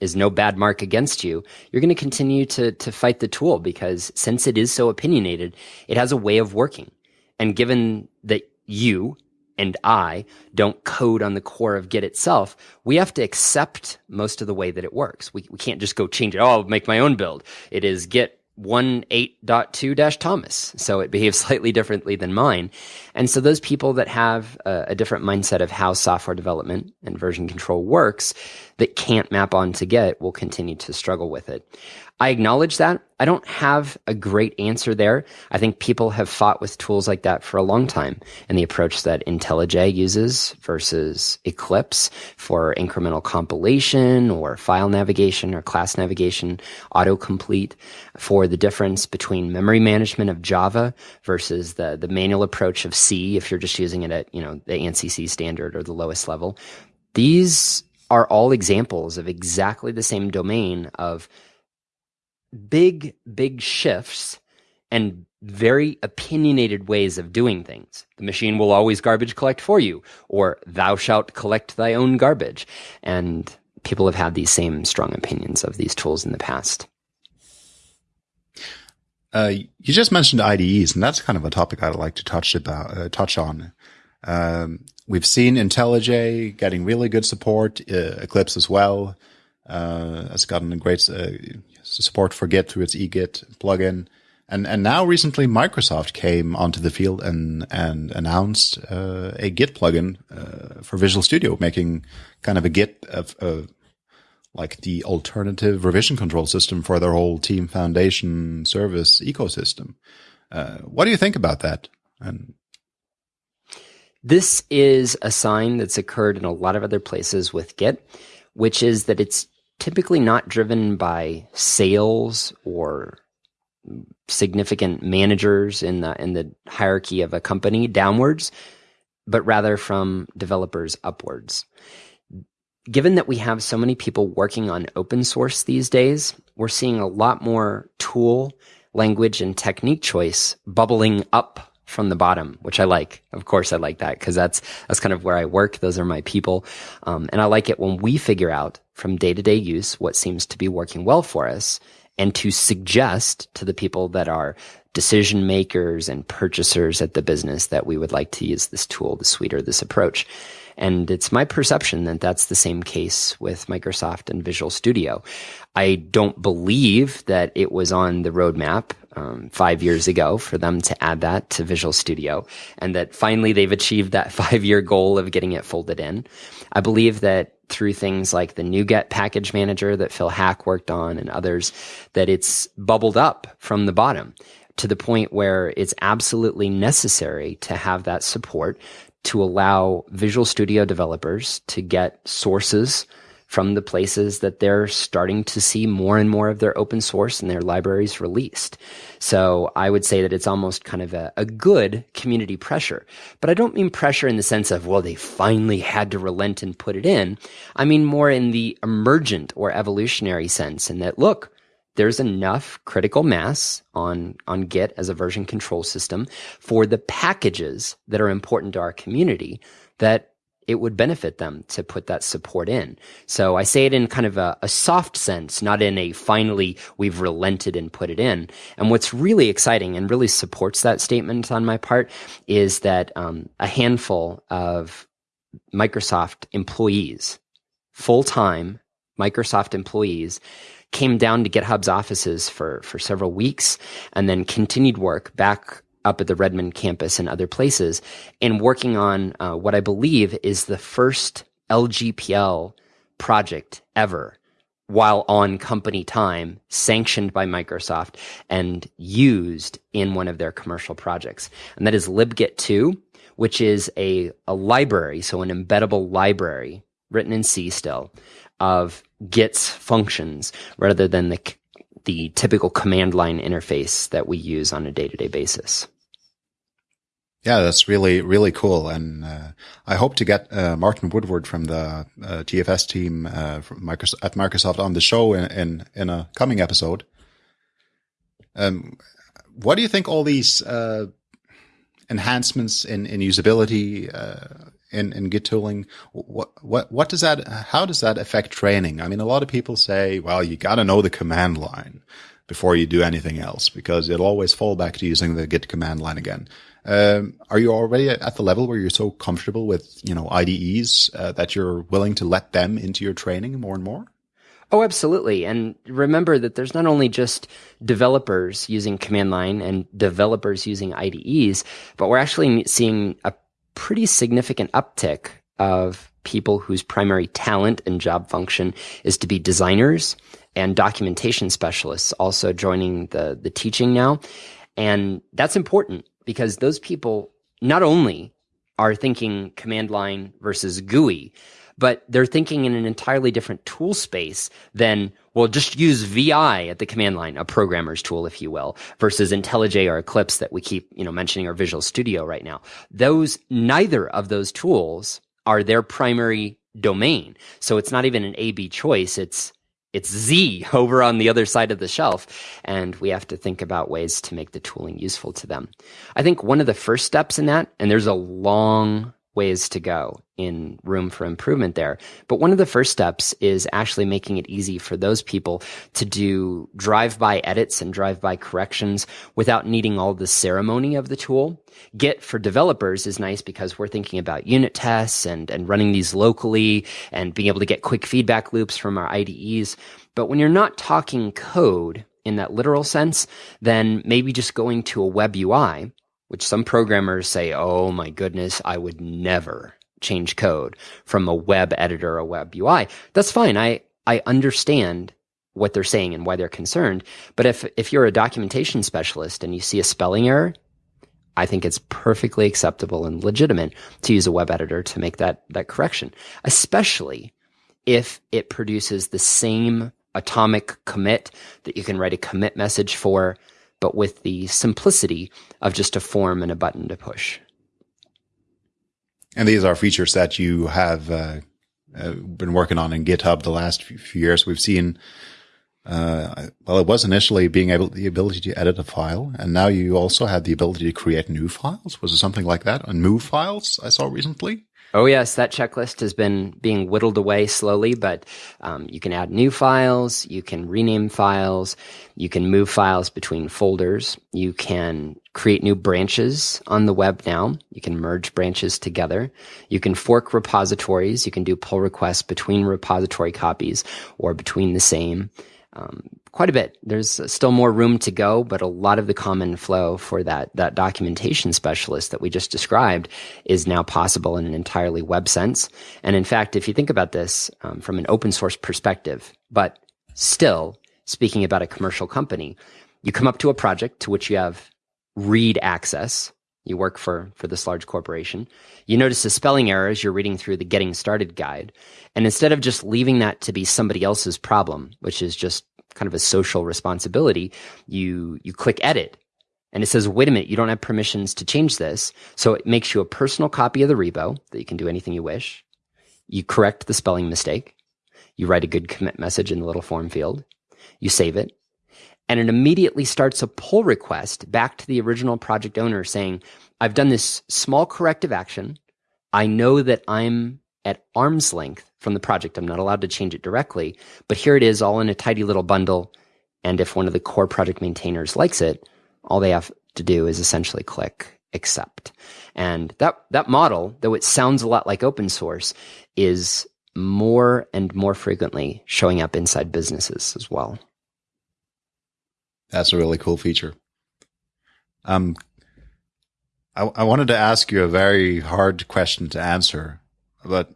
is no bad mark against you, you're going to continue to to fight the tool because since it is so opinionated, it has a way of working. And given that you and I don't code on the core of Git itself, we have to accept most of the way that it works. We, we can't just go change it. Oh, I'll make my own build. It is Git 18.2 Thomas. So it behaves slightly differently than mine. And so those people that have a, a, different mindset of how software development and version control works that can't map onto Git will continue to struggle with it. I acknowledge that. I don't have a great answer there. I think people have fought with tools like that for a long time. And the approach that IntelliJ uses versus Eclipse for incremental compilation or file navigation or class navigation, autocomplete for the difference between memory management of Java versus the, the manual approach of C if you're just using it at, you know, the ANSI C standard or the lowest level. These are all examples of exactly the same domain of big, big shifts and very opinionated ways of doing things. The machine will always garbage collect for you, or thou shalt collect thy own garbage. And people have had these same strong opinions of these tools in the past.
Uh, you just mentioned IDEs, and that's kind of a topic I'd like to touch about, uh, touch on. Um, we've seen IntelliJ getting really good support, uh, Eclipse as well, uh, has gotten a great uh, support for Git through its eGit plugin. And and now recently Microsoft came onto the field and and announced uh, a Git plugin uh, for Visual Studio, making kind of a Git of uh, like the alternative revision control system for their whole Team Foundation service ecosystem. Uh, what do you think about that? And
this is a sign that's occurred in a lot of other places with Git, which is that it's typically not driven by sales or significant managers in the in the hierarchy of a company downwards, but rather from developers upwards. Given that we have so many people working on open source these days, we're seeing a lot more tool, language, and technique choice bubbling up from the bottom, which I like. Of course, I like that because that's that's kind of where I work. Those are my people, um, and I like it when we figure out from day to day use what seems to be working well for us, and to suggest to the people that are decision makers and purchasers at the business that we would like to use this tool, this suite, or this approach. And it's my perception that that's the same case with Microsoft and Visual Studio. I don't believe that it was on the roadmap um, five years ago for them to add that to Visual Studio, and that finally they've achieved that five year goal of getting it folded in. I believe that through things like the NuGet package manager that Phil Haack worked on and others, that it's bubbled up from the bottom to the point where it's absolutely necessary to have that support to allow Visual Studio developers to get sources from the places that they're starting to see more and more of their open source and their libraries released. So I would say that it's almost kind of a, a, good community pressure. But I don't mean pressure in the sense of, well, they finally had to relent and put it in. I mean more in the emergent or evolutionary sense in that, look, there's enough critical mass on, on Git as a version control system for the packages that are important to our community that it would benefit them to put that support in. So I say it in kind of a, a, soft sense, not in a finally we've relented and put it in. And what's really exciting and really supports that statement on my part is that um, a handful of Microsoft employees, full time Microsoft employees, came down to GitHub's offices for, for several weeks and then continued work back up at the Redmond campus and other places, and working on uh, what I believe is the first LGPL project ever while on company time, sanctioned by Microsoft and used in one of their commercial projects. And that is libgit 2, which is a, a library, so an embeddable library written in C still of Git's functions rather than the the typical command line interface that we use on a day to day basis.
Yeah, that's really, really cool. And uh, I hope to get uh, Martin Woodward from the uh, TFS team uh, from Microsoft, at Microsoft on the show in, in, in a coming episode. Um, what do you think all these uh, enhancements in, in usability uh, in, in Git tooling, what, what, what does that, how does that affect training? I mean, a lot of people say, well, you got to know the command line before you do anything else because it'll always fall back to using the Git command line again. Um, are you already at the level where you're so comfortable with, you know, IDEs uh, that you're willing to let them into your training more and more?
Oh, absolutely. And remember that there's not only just developers using command line and developers using IDEs, but we're actually seeing a pretty significant uptick of people whose primary talent and job function is to be designers and documentation specialists also joining the, the teaching now. And that's important because those people not only are thinking command line versus GUI, but they're thinking in an entirely different tool space than, well, just use VI at the command line, a programmer's tool, if you will, versus IntelliJ or Eclipse that we keep, you know, mentioning or Visual Studio right now. Those, neither of those tools are their primary domain. So it's not even an A B choice. It's, it's Z over on the other side of the shelf. And we have to think about ways to make the tooling useful to them. I think one of the first steps in that, and there's a long ways to go in room for improvement there. But one of the first steps is actually making it easy for those people to do drive by edits and drive by corrections without needing all the ceremony of the tool. Git for developers is nice because we're thinking about unit tests and, and running these locally and being able to get quick feedback loops from our IDEs. But when you're not talking code in that literal sense, then maybe just going to a web UI which some programmers say, oh my goodness, I would never change code from a web editor or a web UI. That's fine. I, I understand what they're saying and why they're concerned. But if, if you're a documentation specialist and you see a spelling error, I think it's perfectly acceptable and legitimate to use a web editor to make that, that correction, especially if it produces the same atomic commit that you can write a commit message for but with the simplicity of just a form and a button to push.
And these are features that you have uh, uh, been working on in GitHub the last few years. We've seen, uh, well, it was initially being able the ability to edit a file, and now you also have the ability to create new files. Was it something like that? And move files I saw recently.
Oh yes, that checklist has been being whittled away slowly, but um, you can add new files, you can rename files, you can move files between folders, you can create new branches on the web now, you can merge branches together, you can fork repositories, you can do pull requests between repository copies or between the same. Um, quite a bit. There's still more room to go, but a lot of the common flow for that that documentation specialist that we just described is now possible in an entirely web sense. And in fact, if you think about this um, from an open source perspective, but still speaking about a commercial company, you come up to a project to which you have read access. You work for for this large corporation. You notice a spelling error as you're reading through the getting started guide. And instead of just leaving that to be somebody else's problem, which is just kind of a social responsibility, you you click edit and it says, wait a minute, you don't have permissions to change this. So it makes you a personal copy of the repo that you can do anything you wish. You correct the spelling mistake. You write a good commit message in the little form field. You save it. And it immediately starts a pull request back to the original project owner saying, I've done this small corrective action. I know that I'm at arm's length from the project. I'm not allowed to change it directly, but here it is all in a tidy little bundle. And if one of the core project maintainers likes it, all they have to do is essentially click accept. And that, that model, though it sounds a lot like open source, is more and more frequently showing up inside businesses as well.
That's a really cool feature. Um, I, I wanted to ask you a very hard question to answer, but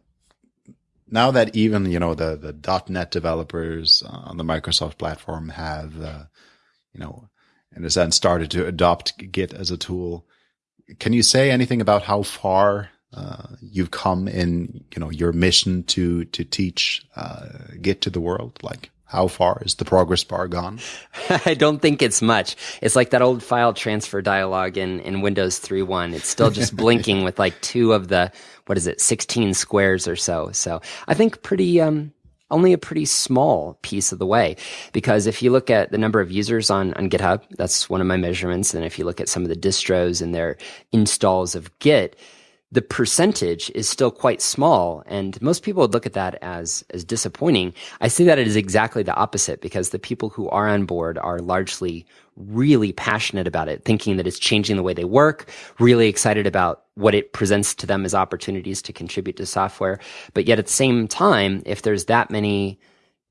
now that even you know the the .NET developers on the Microsoft platform have, uh, you know, in a sense, started to adopt Git as a tool, can you say anything about how far uh, you've come in, you know, your mission to to teach uh, Git to the world? Like, how far is the progress bar gone?
I don't think it's much. It's like that old file transfer dialog in, in Windows 3.1. It's still just blinking with like two of the, what is it, 16 squares or so. So I think pretty, um, only a pretty small piece of the way. Because if you look at the number of users on, on GitHub, that's one of my measurements. And if you look at some of the distros and their installs of Git, the percentage is still quite small and most people would look at that as as disappointing. I see that it is exactly the opposite because the people who are on board are largely really passionate about it thinking that it's changing the way they work really excited about what it presents to them as opportunities to contribute to software. But yet at the same time if there's that many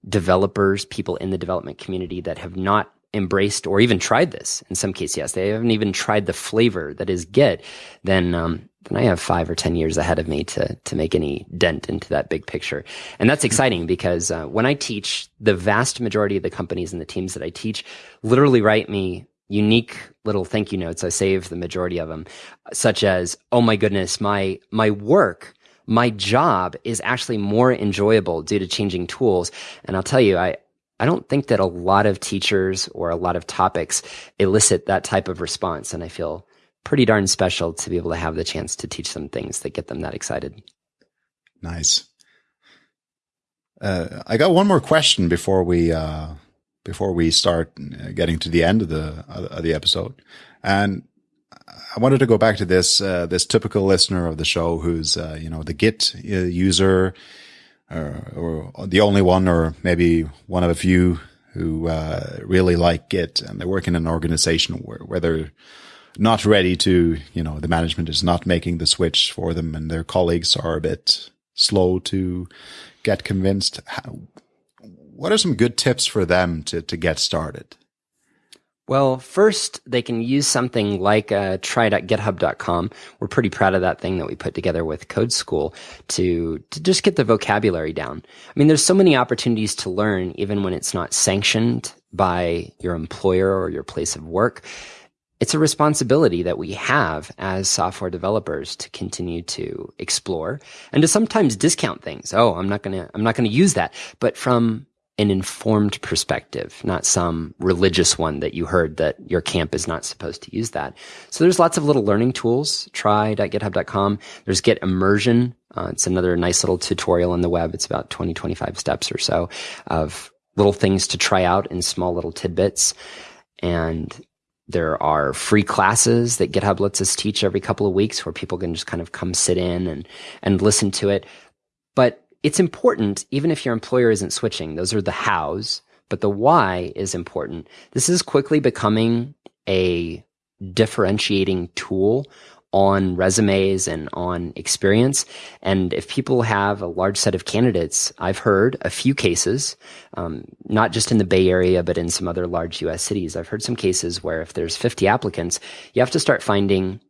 developers people in the development community that have not embraced or even tried this in some cases yes they haven't even tried the flavor that is git then um, then I have five or 10 years ahead of me to, to make any dent into that big picture. And that's exciting because uh, when I teach, the vast majority of the companies and the teams that I teach literally write me unique little thank you notes. I save the majority of them, such as, oh my goodness, my, my work, my job is actually more enjoyable due to changing tools. And I'll tell you, I, I don't think that a lot of teachers or a lot of topics elicit that type of response. And I feel pretty darn special to be able to have the chance to teach them things that get them that excited.
Nice. Uh, I got one more question before we uh, before we start uh, getting to the end of the of the episode, and I wanted to go back to this uh, this typical listener of the show who's uh, you know the Git uh, user, or, or, the only one, or maybe one of a few who really like Git, and they work in an organization where, where they're not ready to, you know, the management is not making the switch for them and their colleagues are a bit slow to get convinced. How, what are some good tips for them to, to get started?
Well, first, they can use something like uh, try.github.com. We're pretty proud of that thing that we put together with Code School to, to just get the vocabulary down. I mean, there's so many opportunities to learn, even when it's not sanctioned by your employer or your place of work it's a responsibility that we have as software developers to continue to explore and to sometimes discount things. Oh, I'm not going to, I'm not going to use that. But from an informed perspective, not some religious one that you heard that your camp is not supposed to use that. So there's lots of little learning tools. Try.github.com. There's Git Immersion. Uh, it's another nice little tutorial on the web. It's about 20, 25 steps or so of little things to try out in small little tidbits. And there are free classes that GitHub lets us teach every couple of weeks where people can just kind of come sit in and, and listen to it. But it's important, even if your employer isn't switching, those are the hows, but the why is important. This is quickly becoming a differentiating tool on resumes and on experience. And if people have a large set of candidates, I've heard a few cases, um, not just in the Bay Area, but in some other large US cities. I've heard some cases where if there's 50 applicants, you have to start finding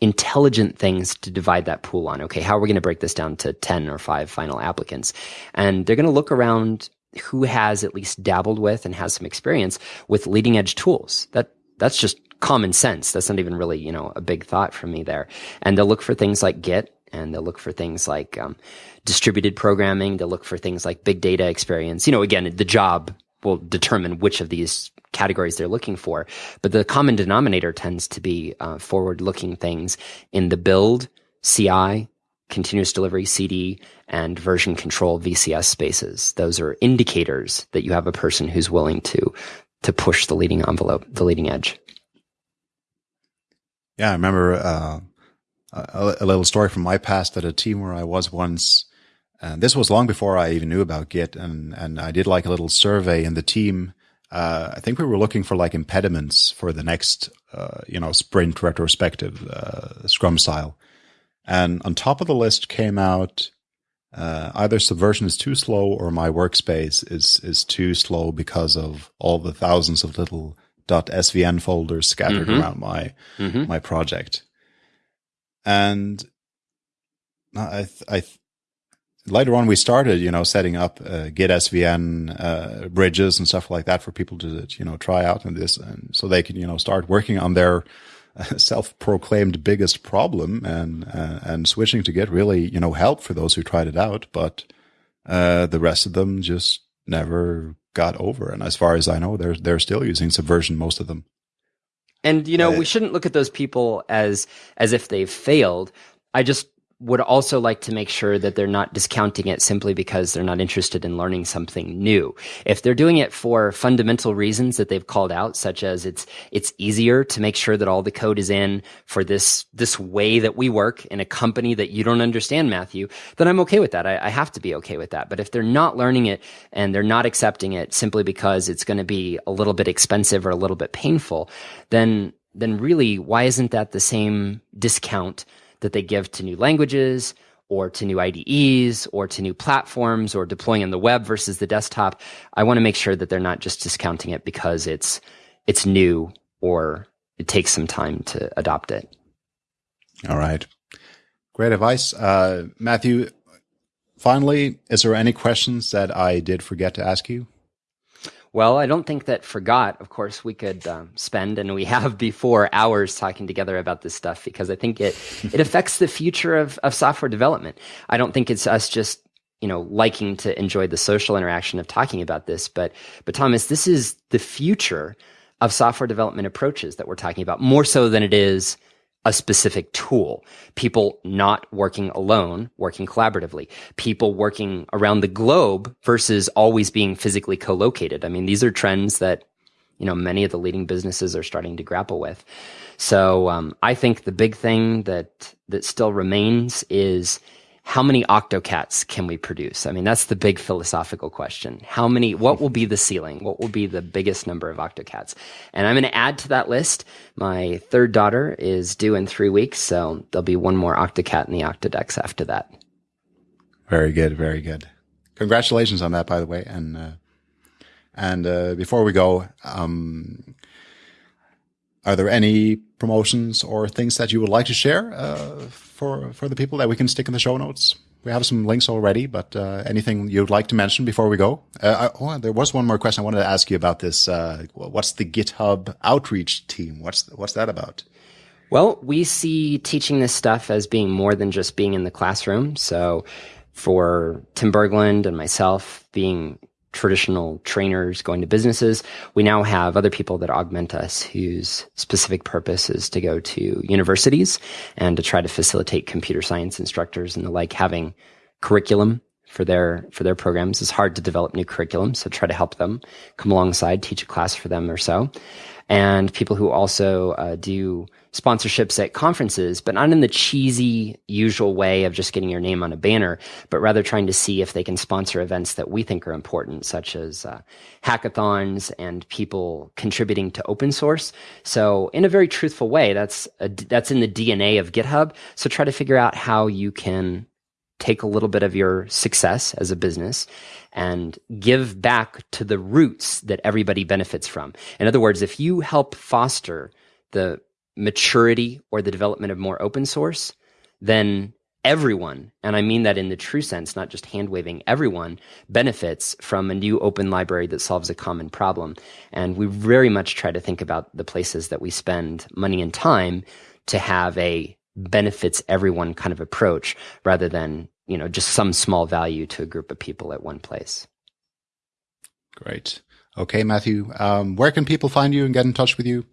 intelligent things to divide that pool on. Okay, how are we going to break this down to 10 or 5 final applicants? And they're going to look around who has at least dabbled with and has some experience with leading edge tools. That that's just common sense. That's not even really, you know, a big thought from me there. And they'll look for things like Git and they'll look for things like um, distributed programming. They'll look for things like big data experience. You know, again, the job will determine which of these categories they're looking for. But the common denominator tends to be uh, forward looking things in the build, CI, continuous delivery CD, and version control VCS spaces. Those are indicators that you have a person who's willing to to push the leading envelope, the leading edge.
Yeah, I remember uh, a, a, little story from my past at a team where I was once. And this was long before I even knew about Git, and and I did like a little survey in the team. Uh, I think we were looking for like impediments for the next, uh, you know, sprint retrospective uh, Scrum style, and on top of the list came out uh, either Subversion is too slow or my workspace is is too slow because of all the thousands of little .svn folders scattered mm-hmm. around my mm-hmm. my project. And I I later on we started you know setting up uh, Git SVN uh, bridges and stuff like that for people to you know try out and this and so they can you know start working on their self-proclaimed biggest problem and uh, and switching to Git really you know help for those who tried it out but uh, the rest of them just never got over. And as far as I know they're they're still using subversion most of them.
And you know uh, we shouldn't look at those people as as if they've failed. I just would also like to make sure that they're not discounting it simply because they're not interested in learning something new. If they're doing it for fundamental reasons that they've called out, such as it's it's easier to make sure that all the code is in for this this way that we work in a company that you don't understand, Matthew, then I'm okay with that. I, I have to be okay with that. But if they're not learning it and they're not accepting it simply because it's going to be a little bit expensive or a little bit painful, then then really why isn't that the same discount? That they give to new languages or to new IDEs or to new platforms or deploying on the web versus the desktop. I want to make sure that they're not just discounting it because it's it's new or it takes some time to adopt it.
All right. Great advice. Uh, Matthew, finally, is there any questions that I did forget to ask you?
Well, I don't think that forgot. Of course, we could um, spend, and we have before, hours talking together about this stuff because I think it it affects the future of of software development. I don't think it's us just you know liking to enjoy the social interaction of talking about this, but but Thomas, this is the future of software development approaches that we're talking about more so than it is a specific tool. People not working alone, working collaboratively. People working around the globe versus always being physically co-located. I mean, these are trends that, you know, many of the leading businesses are starting to grapple with. So, um, I think the big thing that, that still remains is how many octocats can we produce? I mean, that's the big philosophical question. How many, what will be the ceiling? What will be the biggest number of octocats? And I'm going to add to that list. My third daughter is due in three weeks. So there'll be one more octocat in the Octodex after that.
Very good. Very good. Congratulations on that, by the way. And, uh, and, uh, before we go, um, are there any promotions or things that you would like to share uh, for for the people that we can stick in the show notes? We have some links already, but uh, anything you'd like to mention before we go? Uh, I, oh, there was one more question I wanted to ask you about this. Uh, what's the GitHub outreach team? What's what's that about?
Well, we see teaching this stuff as being more than just being in the classroom. So, for Tim Berglund and myself, being traditional trainers going to businesses. We now have other people that augment us whose specific purpose is to go to universities and to try to facilitate computer science instructors and the like having curriculum for their for their programs. It's hard to develop new curriculum, so try to help them come alongside, teach a class for them or so. And people who also uh, do sponsorships at conferences, but not in the cheesy usual way of just getting your name on a banner, but rather trying to see if they can sponsor events that we think are important, such as uh, hackathons and people contributing to open source. So in a very truthful way, that's a, that's in the DNA of GitHub. So try to figure out how you can take a little bit of your success as a business and give back to the roots that everybody benefits from. In other words, if you help foster the maturity or the development of more open source, then everyone, and I mean that in the true sense, not just hand waving, everyone benefits from a new open library that solves a common problem. And we very much try to think about the places that we spend money and time to have a benefits everyone kind of approach rather than, you know, just some small value to a group of people at one place.
Great. Okay, Matthew, um, where can people find you and get in touch with you?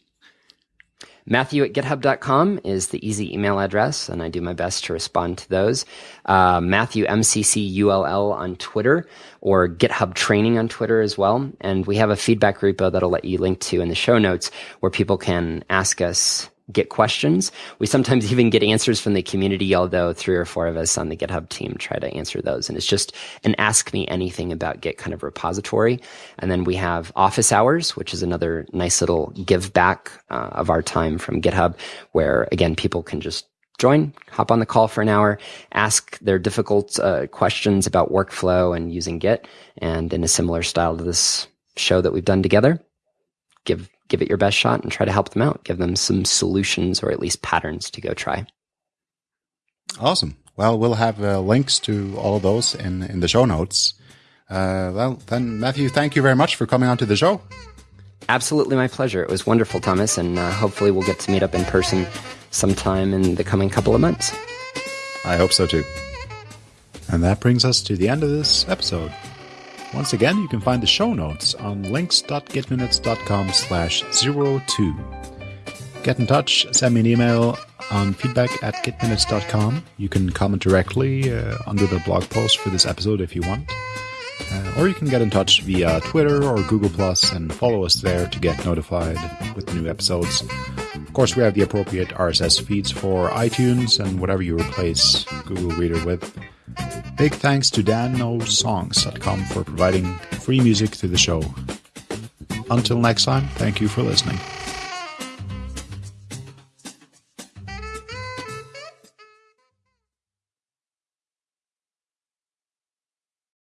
Matthew at github.com is the easy email address, and I do my best to respond to those. Uh, Matthew MCCULL on Twitter or GitHub Training on Twitter as well. And we have a feedback repo that i'll let you link to in the show notes where people can ask us Git questions. We sometimes even get answers from the community, although three or four of us on the GitHub team try to answer those. And it's just an ask me anything about Git kind of repository. And then we have office hours, which is another nice little give back uh, of our time from GitHub, where again, people can just join, hop on the call for an hour, ask their difficult uh, questions about workflow and using Git. And in a similar style to this show that we've done together, give give it your best shot and try to help them out. Give them some solutions or at least patterns to go try.
Awesome. Well, we'll have uh, links to all of those in, in the show notes. Uh, well, then, Matthew, thank you very much for coming on to the show.
Absolutely my pleasure. It was wonderful, Thomas, and uh, hopefully we'll get to meet up in person sometime in the coming couple of months.
I hope so too. And that brings us to the end of this episode. Once again, you can find the show notes on links.gitminutes.com slash 02. Get in touch, send me an email on feedback at gitminutes.com. You can comment directly uh, under the blog post for this episode if you want. Uh, or you can get in touch via Twitter or Google Plus and follow us there to get notified with new episodes. Of course, we have the appropriate RSS feeds for iTunes and whatever you replace Google Reader with. Big thanks to danosongs.com for providing free music to the show. Until next time, thank you for listening.